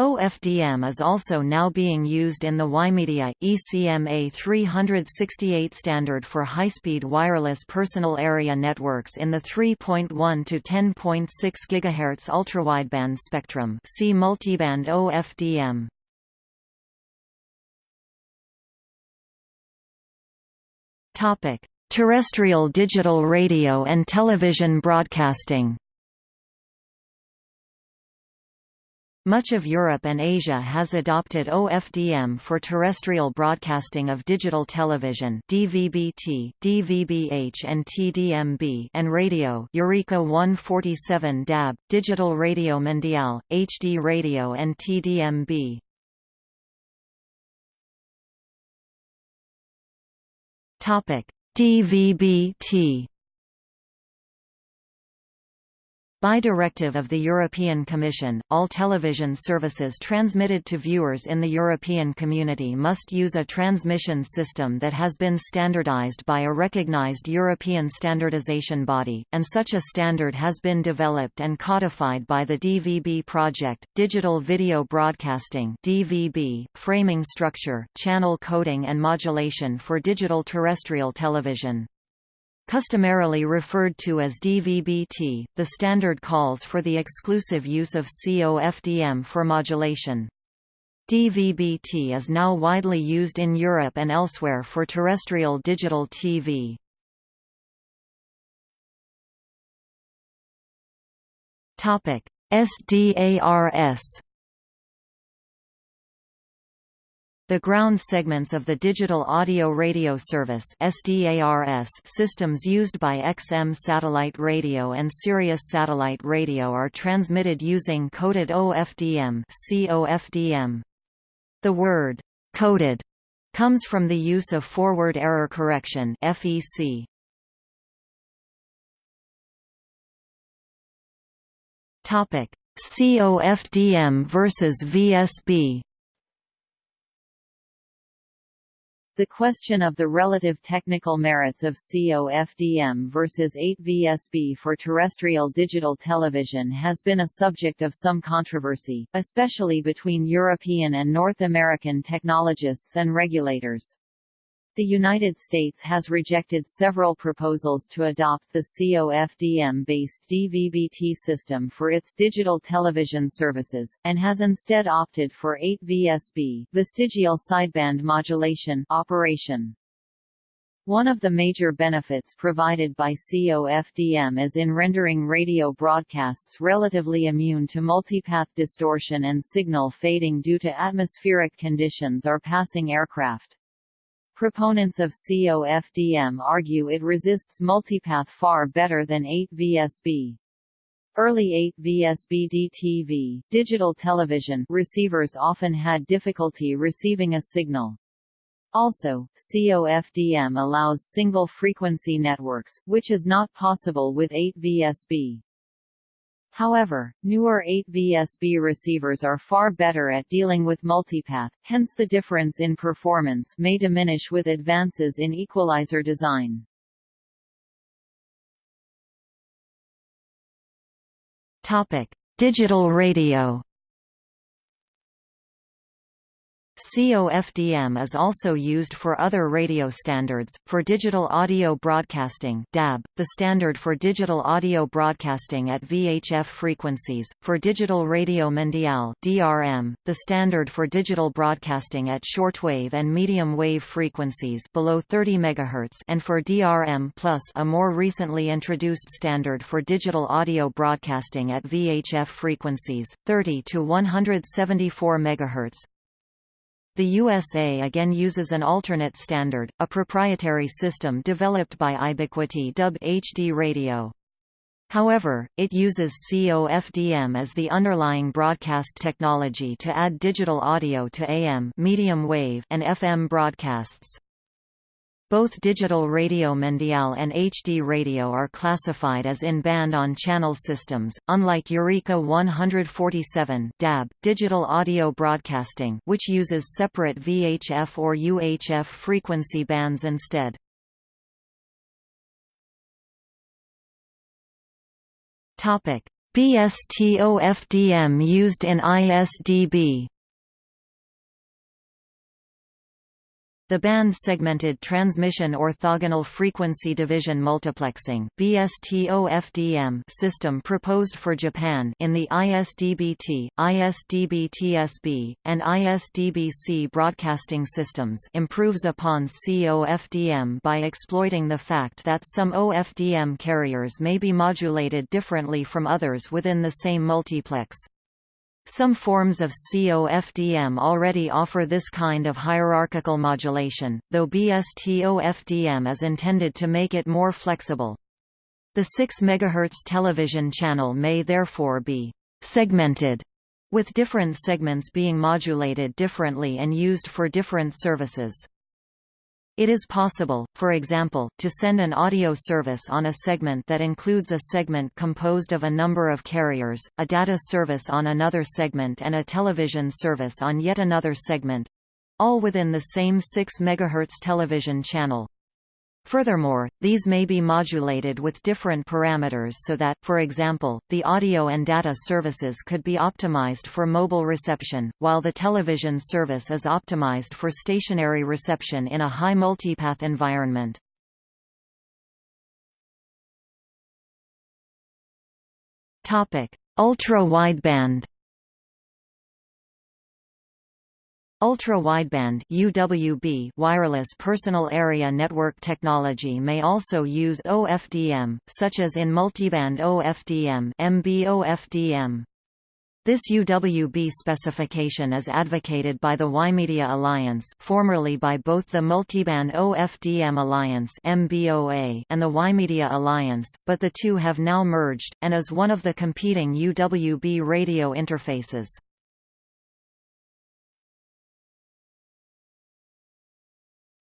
OFDM is also now being used in the WiMedia, ECMA 368 standard for high-speed wireless personal area networks in the 3.1 to 10.6 GHz ultrawideband spectrum see multiband OFDM. Terrestrial digital radio and television broadcasting Much of Europe and Asia has adopted OFDM for terrestrial broadcasting of digital television DVB-T, DVB-H and TDMB and radio Eureka 147 DAB, Digital Radio Mondiale, HD Radio and TDMB. DVB-T By directive of the European Commission, all television services transmitted to viewers in the European Community must use a transmission system that has been standardized by a recognized European standardization body, and such a standard has been developed and codified by the DVB project, Digital Video Broadcasting DVB, framing structure, channel coding and modulation for digital terrestrial television. Customarily referred to as DVB-T, the standard calls for the exclusive use of COFDM for modulation. DVB-T is now widely used in Europe and elsewhere for terrestrial digital TV. SDARS The ground segments of the Digital Audio Radio Service systems used by XM satellite radio and Sirius satellite radio are transmitted using coded OFDM. The word «coded» comes from the use of forward error correction FEC. COFDM versus VSB The question of the relative technical merits of COFDM versus 8VSB for terrestrial digital television has been a subject of some controversy, especially between European and North American technologists and regulators. The United States has rejected several proposals to adopt the COFDM-based DVB-T system for its digital television services, and has instead opted for 8VSB vestigial sideband modulation operation. One of the major benefits provided by COFDM is in rendering radio broadcasts relatively immune to multipath distortion and signal fading due to atmospheric conditions or passing aircraft. Proponents of COFDM argue it resists multipath far better than 8VSB. Early 8VSB DTV digital television receivers often had difficulty receiving a signal. Also, COFDM allows single-frequency networks, which is not possible with 8VSB. However, newer 8VSB receivers are far better at dealing with multipath, hence the difference in performance may diminish with advances in equalizer design. Topic: Digital radio. COFDM is also used for other radio standards. For digital audio broadcasting (DAB), the standard for digital audio broadcasting at VHF frequencies; for digital radio mondiale (DRM), the standard for digital broadcasting at shortwave and medium wave frequencies below 30 MHz; and for DRM+, a more recently introduced standard for digital audio broadcasting at VHF frequencies 30 to 174 MHz. The USA again uses an alternate standard, a proprietary system developed by iBiquity Dub HD Radio. However, it uses COFDM as the underlying broadcast technology to add digital audio to AM medium wave and FM broadcasts. Both digital radio mondiale and HD radio are classified as in-band on-channel systems, unlike Eureka 147 DAB, digital audio broadcasting which uses separate VHF or UHF frequency bands instead. BSTOFDM used in ISDB The band-segmented transmission orthogonal frequency division multiplexing (BSTOFDM) system proposed for Japan in the ISDBT, ISDB-TSB, and ISDBC broadcasting systems improves upon COFDM by exploiting the fact that some OFDM carriers may be modulated differently from others within the same multiplex. Some forms of COFDM already offer this kind of hierarchical modulation, though BSTOFDM is intended to make it more flexible. The 6 MHz television channel may therefore be segmented, with different segments being modulated differently and used for different services. It is possible, for example, to send an audio service on a segment that includes a segment composed of a number of carriers, a data service on another segment and a television service on yet another segment—all within the same 6 MHz television channel. Furthermore, these may be modulated with different parameters so that, for example, the audio and data services could be optimized for mobile reception, while the television service is optimized for stationary reception in a high multipath environment. Ultra-wideband Ultra-wideband (UWB) wireless personal area network technology may also use OFDM, such as in multiband OFDM (MBOFDM). This UWB specification is advocated by the WiMedia Alliance formerly by both the Multiband OFDM Alliance and the WiMedia Alliance, but the two have now merged, and is one of the competing UWB radio interfaces.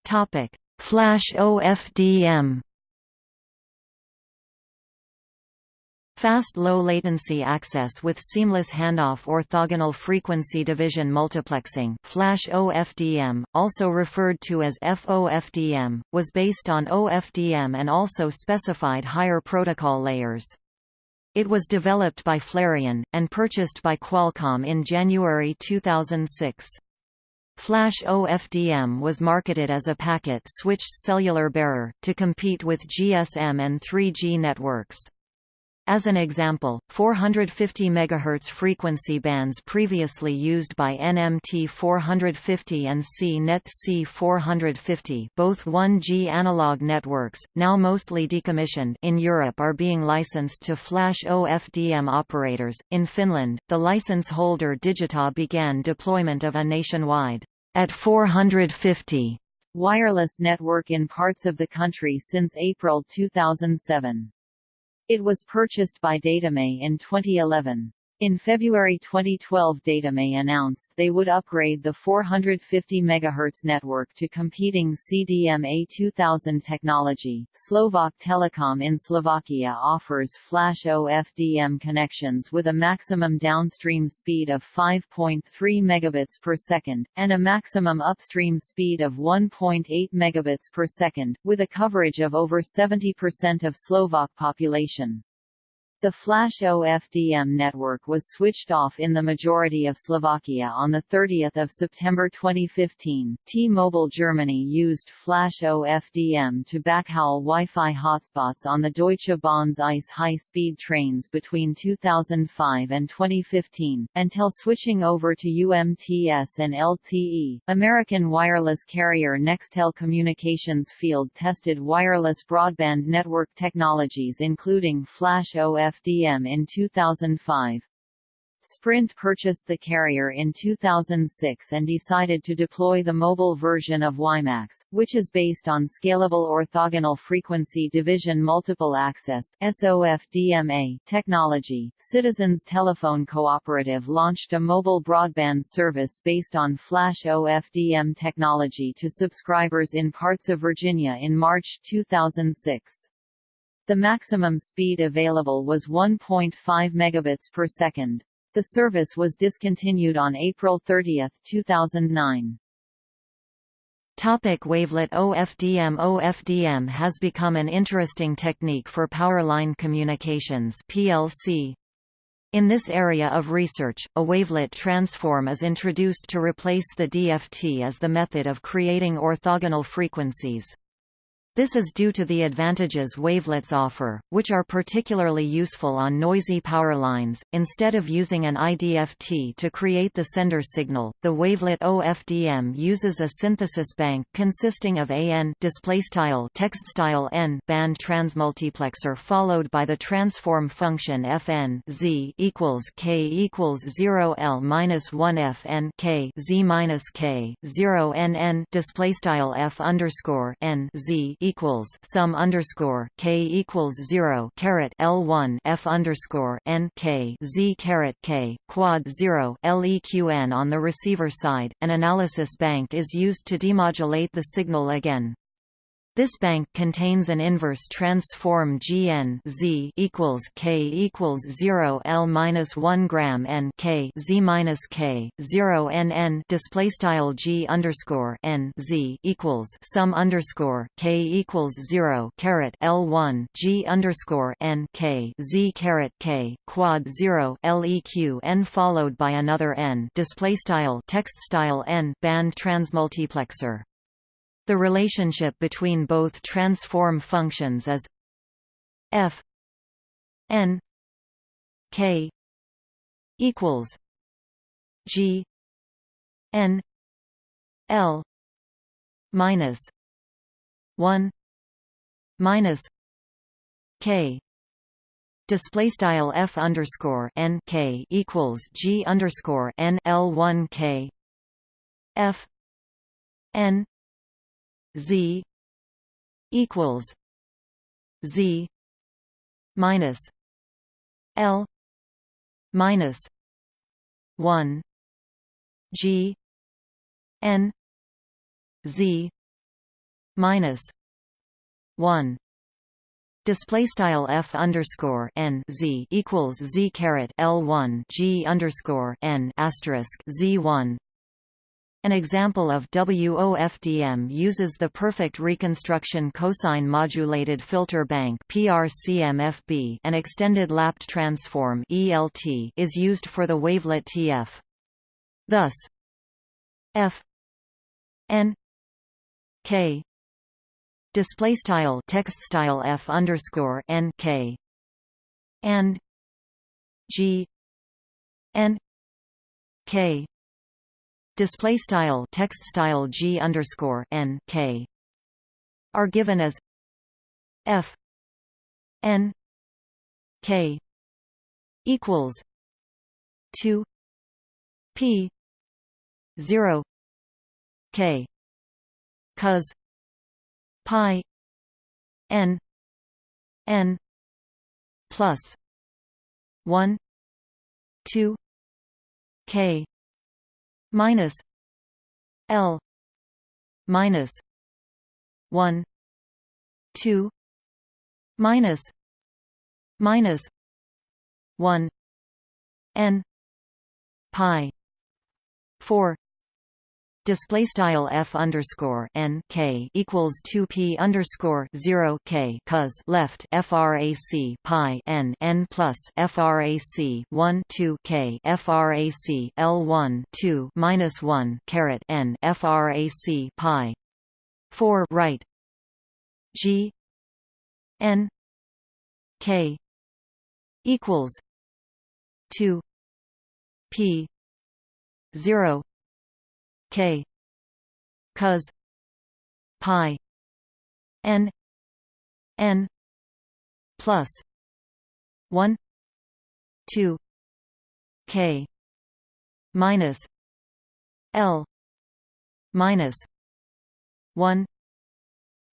Topic: Flash OFDM. Fast low-latency access with seamless handoff orthogonal frequency division multiplexing Flash OFDM, also referred to as FOFDM, was based on OFDM and also specified higher protocol layers. It was developed by Flarion, and purchased by Qualcomm in January 2006. Flash OFDM was marketed as a packet-switched cellular bearer, to compete with GSM and 3G networks. As an example, 450 MHz frequency bands previously used by NMT 450 and C-Netz C450 both 1G analog networks, now mostly decommissioned in Europe are being licensed to Flash OFDM operators. In Finland, the license holder Digita began deployment of a nationwide at 450 wireless network in parts of the country since April 2007. It was purchased by Datame in 2011. In February 2012 Datame announced they would upgrade the 450 MHz network to competing CDMA 2000 technology. Slovak Telecom in Slovakia offers Flash OFDM connections with a maximum downstream speed of 5.3 megabits per second, and a maximum upstream speed of 1.8 megabits per second, with a coverage of over 70% of Slovak population. The Flash OFDM network was switched off in the majority of Slovakia on 30 September 2015. T-Mobile Germany used Flash OFDM to backhaul Wi-Fi hotspots on the Deutsche Bahn's ICE high-speed trains between 2005 and 2015, until switching over to UMTS and LTE. American wireless carrier Nextel Communications field-tested wireless broadband network technologies including Flash OFDM FDM in 2005. Sprint purchased the carrier in 2006 and decided to deploy the mobile version of WiMAX, which is based on Scalable Orthogonal Frequency Division Multiple Access SOFDMA technology. Citizens Telephone Cooperative launched a mobile broadband service based on Flash OFDM technology to subscribers in parts of Virginia in March 2006. The maximum speed available was 1.5 megabits per second. The service was discontinued on April 30, 2009. Topic wavelet OFDM OFDM has become an interesting technique for powerline communications PLC. In this area of research, a wavelet transform is introduced to replace the DFT as the method of creating orthogonal frequencies. This is due to the advantages wavelets offer, which are particularly useful on noisy power lines. Instead of using an IDFT to create the sender signal, the wavelet OFDM uses a synthesis bank consisting of AN textstyle N band transmultiplexer followed by the transform function FN Z equals K equals 0 L minus 1 FN K Z minus K 0 NN displaystyle F underscore N Z equals sum underscore k equals zero caret L one F underscore N K Z caret K quad zero LEQN on the receiver side. An analysis bank is used to demodulate the signal again. This bank contains an inverse transform Gn Z equals K equals 0 L minus 1 gram N K Z minus K 0 N N display style G underscore N Z equals sum underscore K equals 0 caret L 1 G underscore N K Z caret K quad 0 LEQ N followed by another N display style text style N band transmultiplexer the relationship between both transform functions is f n k equals g n l minus 1 minus k. Display style f underscore n k equals g underscore n l 1 k f n Z equals Z minus L minus one G N Z minus one Display style f underscore n z equals z caret l one g underscore n asterisk z one an example of WOFDM uses the perfect reconstruction cosine modulated filter bank PRCMFB and extended lapped transform ELT is used for the wavelet TF. Thus F N K display style text style F underscore N K and G N K display style text style g underscore n k are given as f n k equals 2 p 0 k cos pi n n plus 1 2 k minus l minus 1 2 minus minus 1 n pi 4 display style f underscore n k equals 2 p underscore 0 k cos left frac pi n n plus frac 1 2 k frac l 1 2 minus 1 caret n frac pi. 4 right g n k equals 2 p 0 k. Cos pi. N. N. Plus. 1 2 k. Minus. L. Minus. 1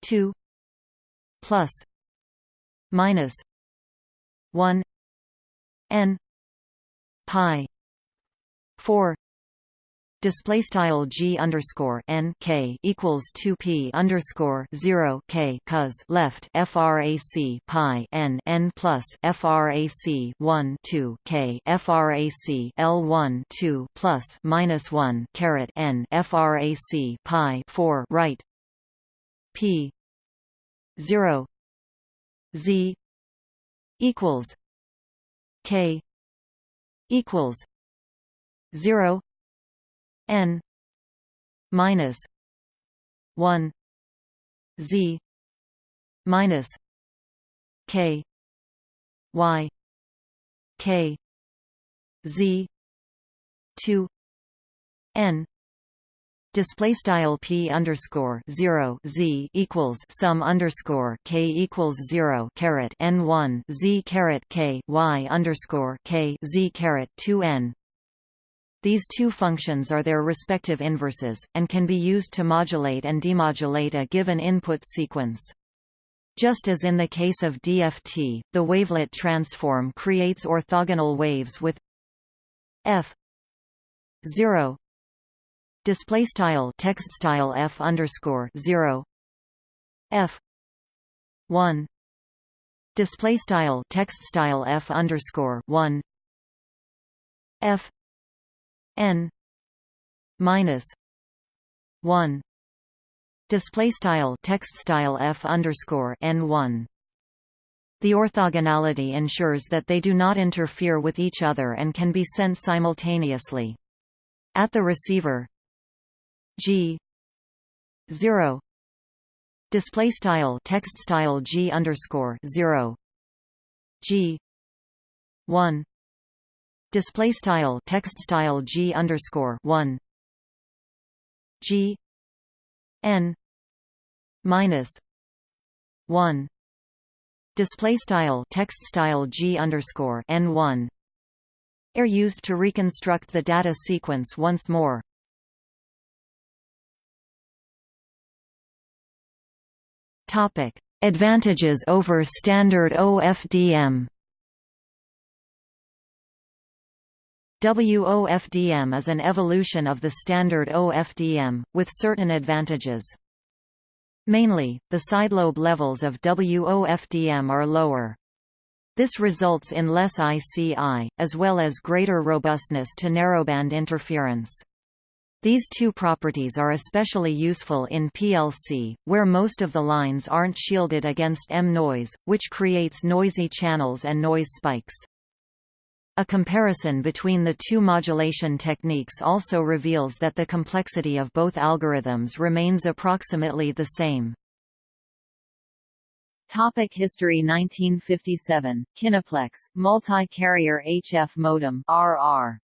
2 plus. Minus. 1 n. Pi. 4 display style g underscore n k equals 2 p underscore 0 k cos left frac pi n n plus frac 1 2 k frac l 1 2 plus minus 1 caret n frac pi 4 right p 0 z equals k equals 0 n minus 1 z minus k y k z 2 n display style p underscore zero z equals sum underscore k equals zero caret n one z caret k y underscore k z caret two n these two functions are their respective inverses, and can be used to modulate and demodulate a given input sequence. Just as in the case of DFT, the wavelet transform creates orthogonal waves with f 0 display style text style f underscore 0 f 1 display style text style f underscore 1 f n minus 1 display style text style f underscore n 1 the orthogonality ensures that they do not interfere with each other and can be sent simultaneously. At the receiver g 0 display style text style g underscore 0 g 1 display style text style g underscore one g n minus one display style text style g underscore n one are used to reconstruct the data sequence once more. Topic: Advantages over standard OFDM. WOFDM is an evolution of the standard OFDM, with certain advantages. Mainly, the sidelobe levels of WOFDM are lower. This results in less ICI, as well as greater robustness to narrowband interference. These two properties are especially useful in PLC, where most of the lines aren't shielded against EM noise, which creates noisy channels and noise spikes. A comparison between the two modulation techniques also reveals that the complexity of both algorithms remains approximately the same. Topic history 1957, Kineplex, multi-carrier HF modem RR.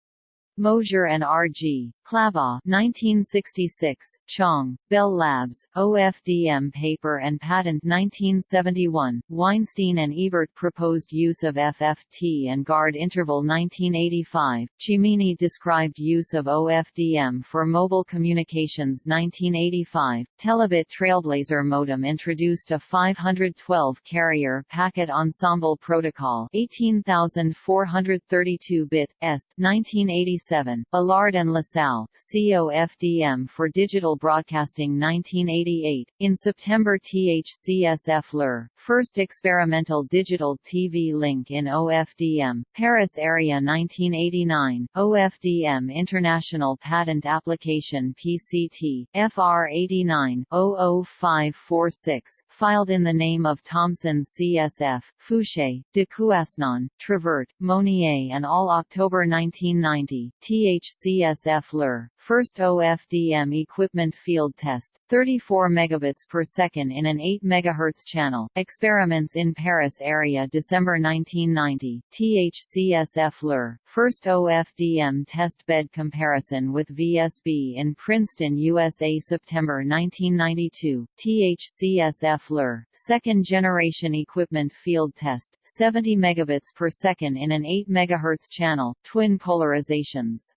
Mosier and R.G. Clava 1966, Chang, Bell Labs, OFDM paper and patent 1971, Weinstein and Ebert proposed use of FFT and guard interval 1985, Cimini described use of OFDM for mobile communications 1985, Telebit Trailblazer modem introduced a 512 carrier packet ensemble protocol 18432-bit, S 1987, Alard and Lassalle COFDM for Digital Broadcasting 1988. In September THCSF LUR, first experimental digital TV link in OFDM, Paris area 1989, OFDM International Patent Application PCT, FR 89 00546, filed in the name of Thomson CSF, Fouché, de Couasnon, Trevert, Monnier and all October 1990, THCSF LUR first OFDM equipment field test, 34 megabits per second in an 8 MHz channel. Experiments in Paris area December 1990. THCSF LUR, first OFDM test bed comparison with VSB in Princeton, USA September 1992. THCSF LUR, second generation equipment field test, 70 megabits per second in an 8 MHz channel, twin polarizations.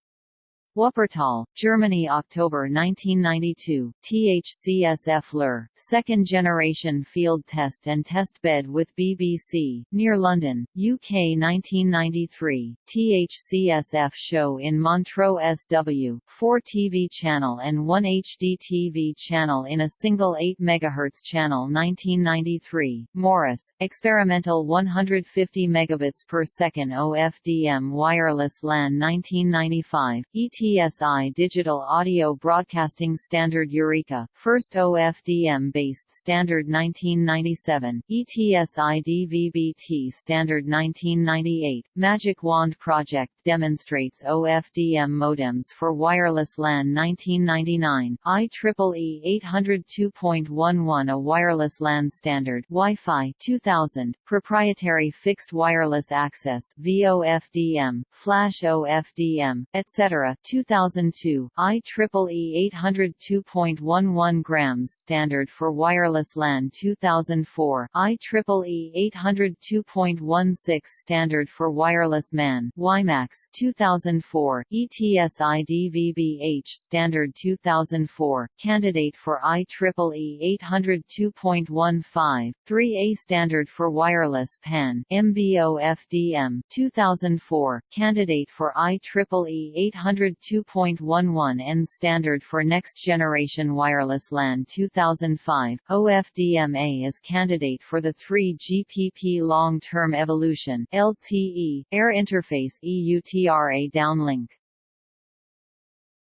Wuppertal, Germany October 1992, THCSF LUR, second generation field test and test bed with BBC, near London, UK 1993, THCSF show in Montreux SW, 4 TV channel and 1 HD TV channel in a single 8 MHz channel 1993, Morris, experimental 150 megabits per second OFDM wireless LAN 1995, ET ETSI Digital Audio Broadcasting Standard Eureka, first OFDM-based standard 1997, ETSI DVB-T Standard 1998, Magic Wand Project demonstrates OFDM modems for wireless LAN 1999, IEEE 802.11 a wireless LAN standard Wi-Fi 2000, proprietary fixed wireless access VOFDM, Flash OFDM, etc. 2002, IEEE 802.11 grams standard for wireless LAN 2004, IEEE 802.16 standard for wireless MAN WiMAX 2004, ETSI DVB-H standard 2004, candidate for IEEE 802.15, 3A standard for wireless PAN MB-OFDM 2004, candidate for IEEE 800 2.11n standard for next-generation wireless LAN 2005, OFDMA is candidate for the 3GPP Long-Term Evolution LTE, Air Interface EUTRA downlink.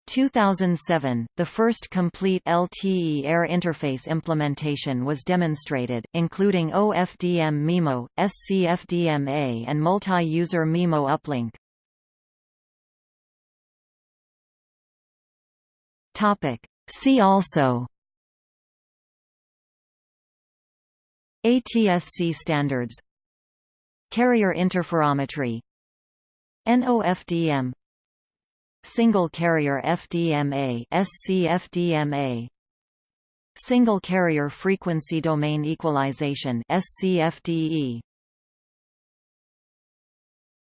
2007, the first complete LTE air interface implementation was demonstrated, including OFDM MIMO, SCFDMA and multi-user MIMO uplink. Topic. See also. ATSC standards. Carrier interferometry. NOFDM Single carrier FDMA SCFDMA Single carrier frequency domain equalization SCFDE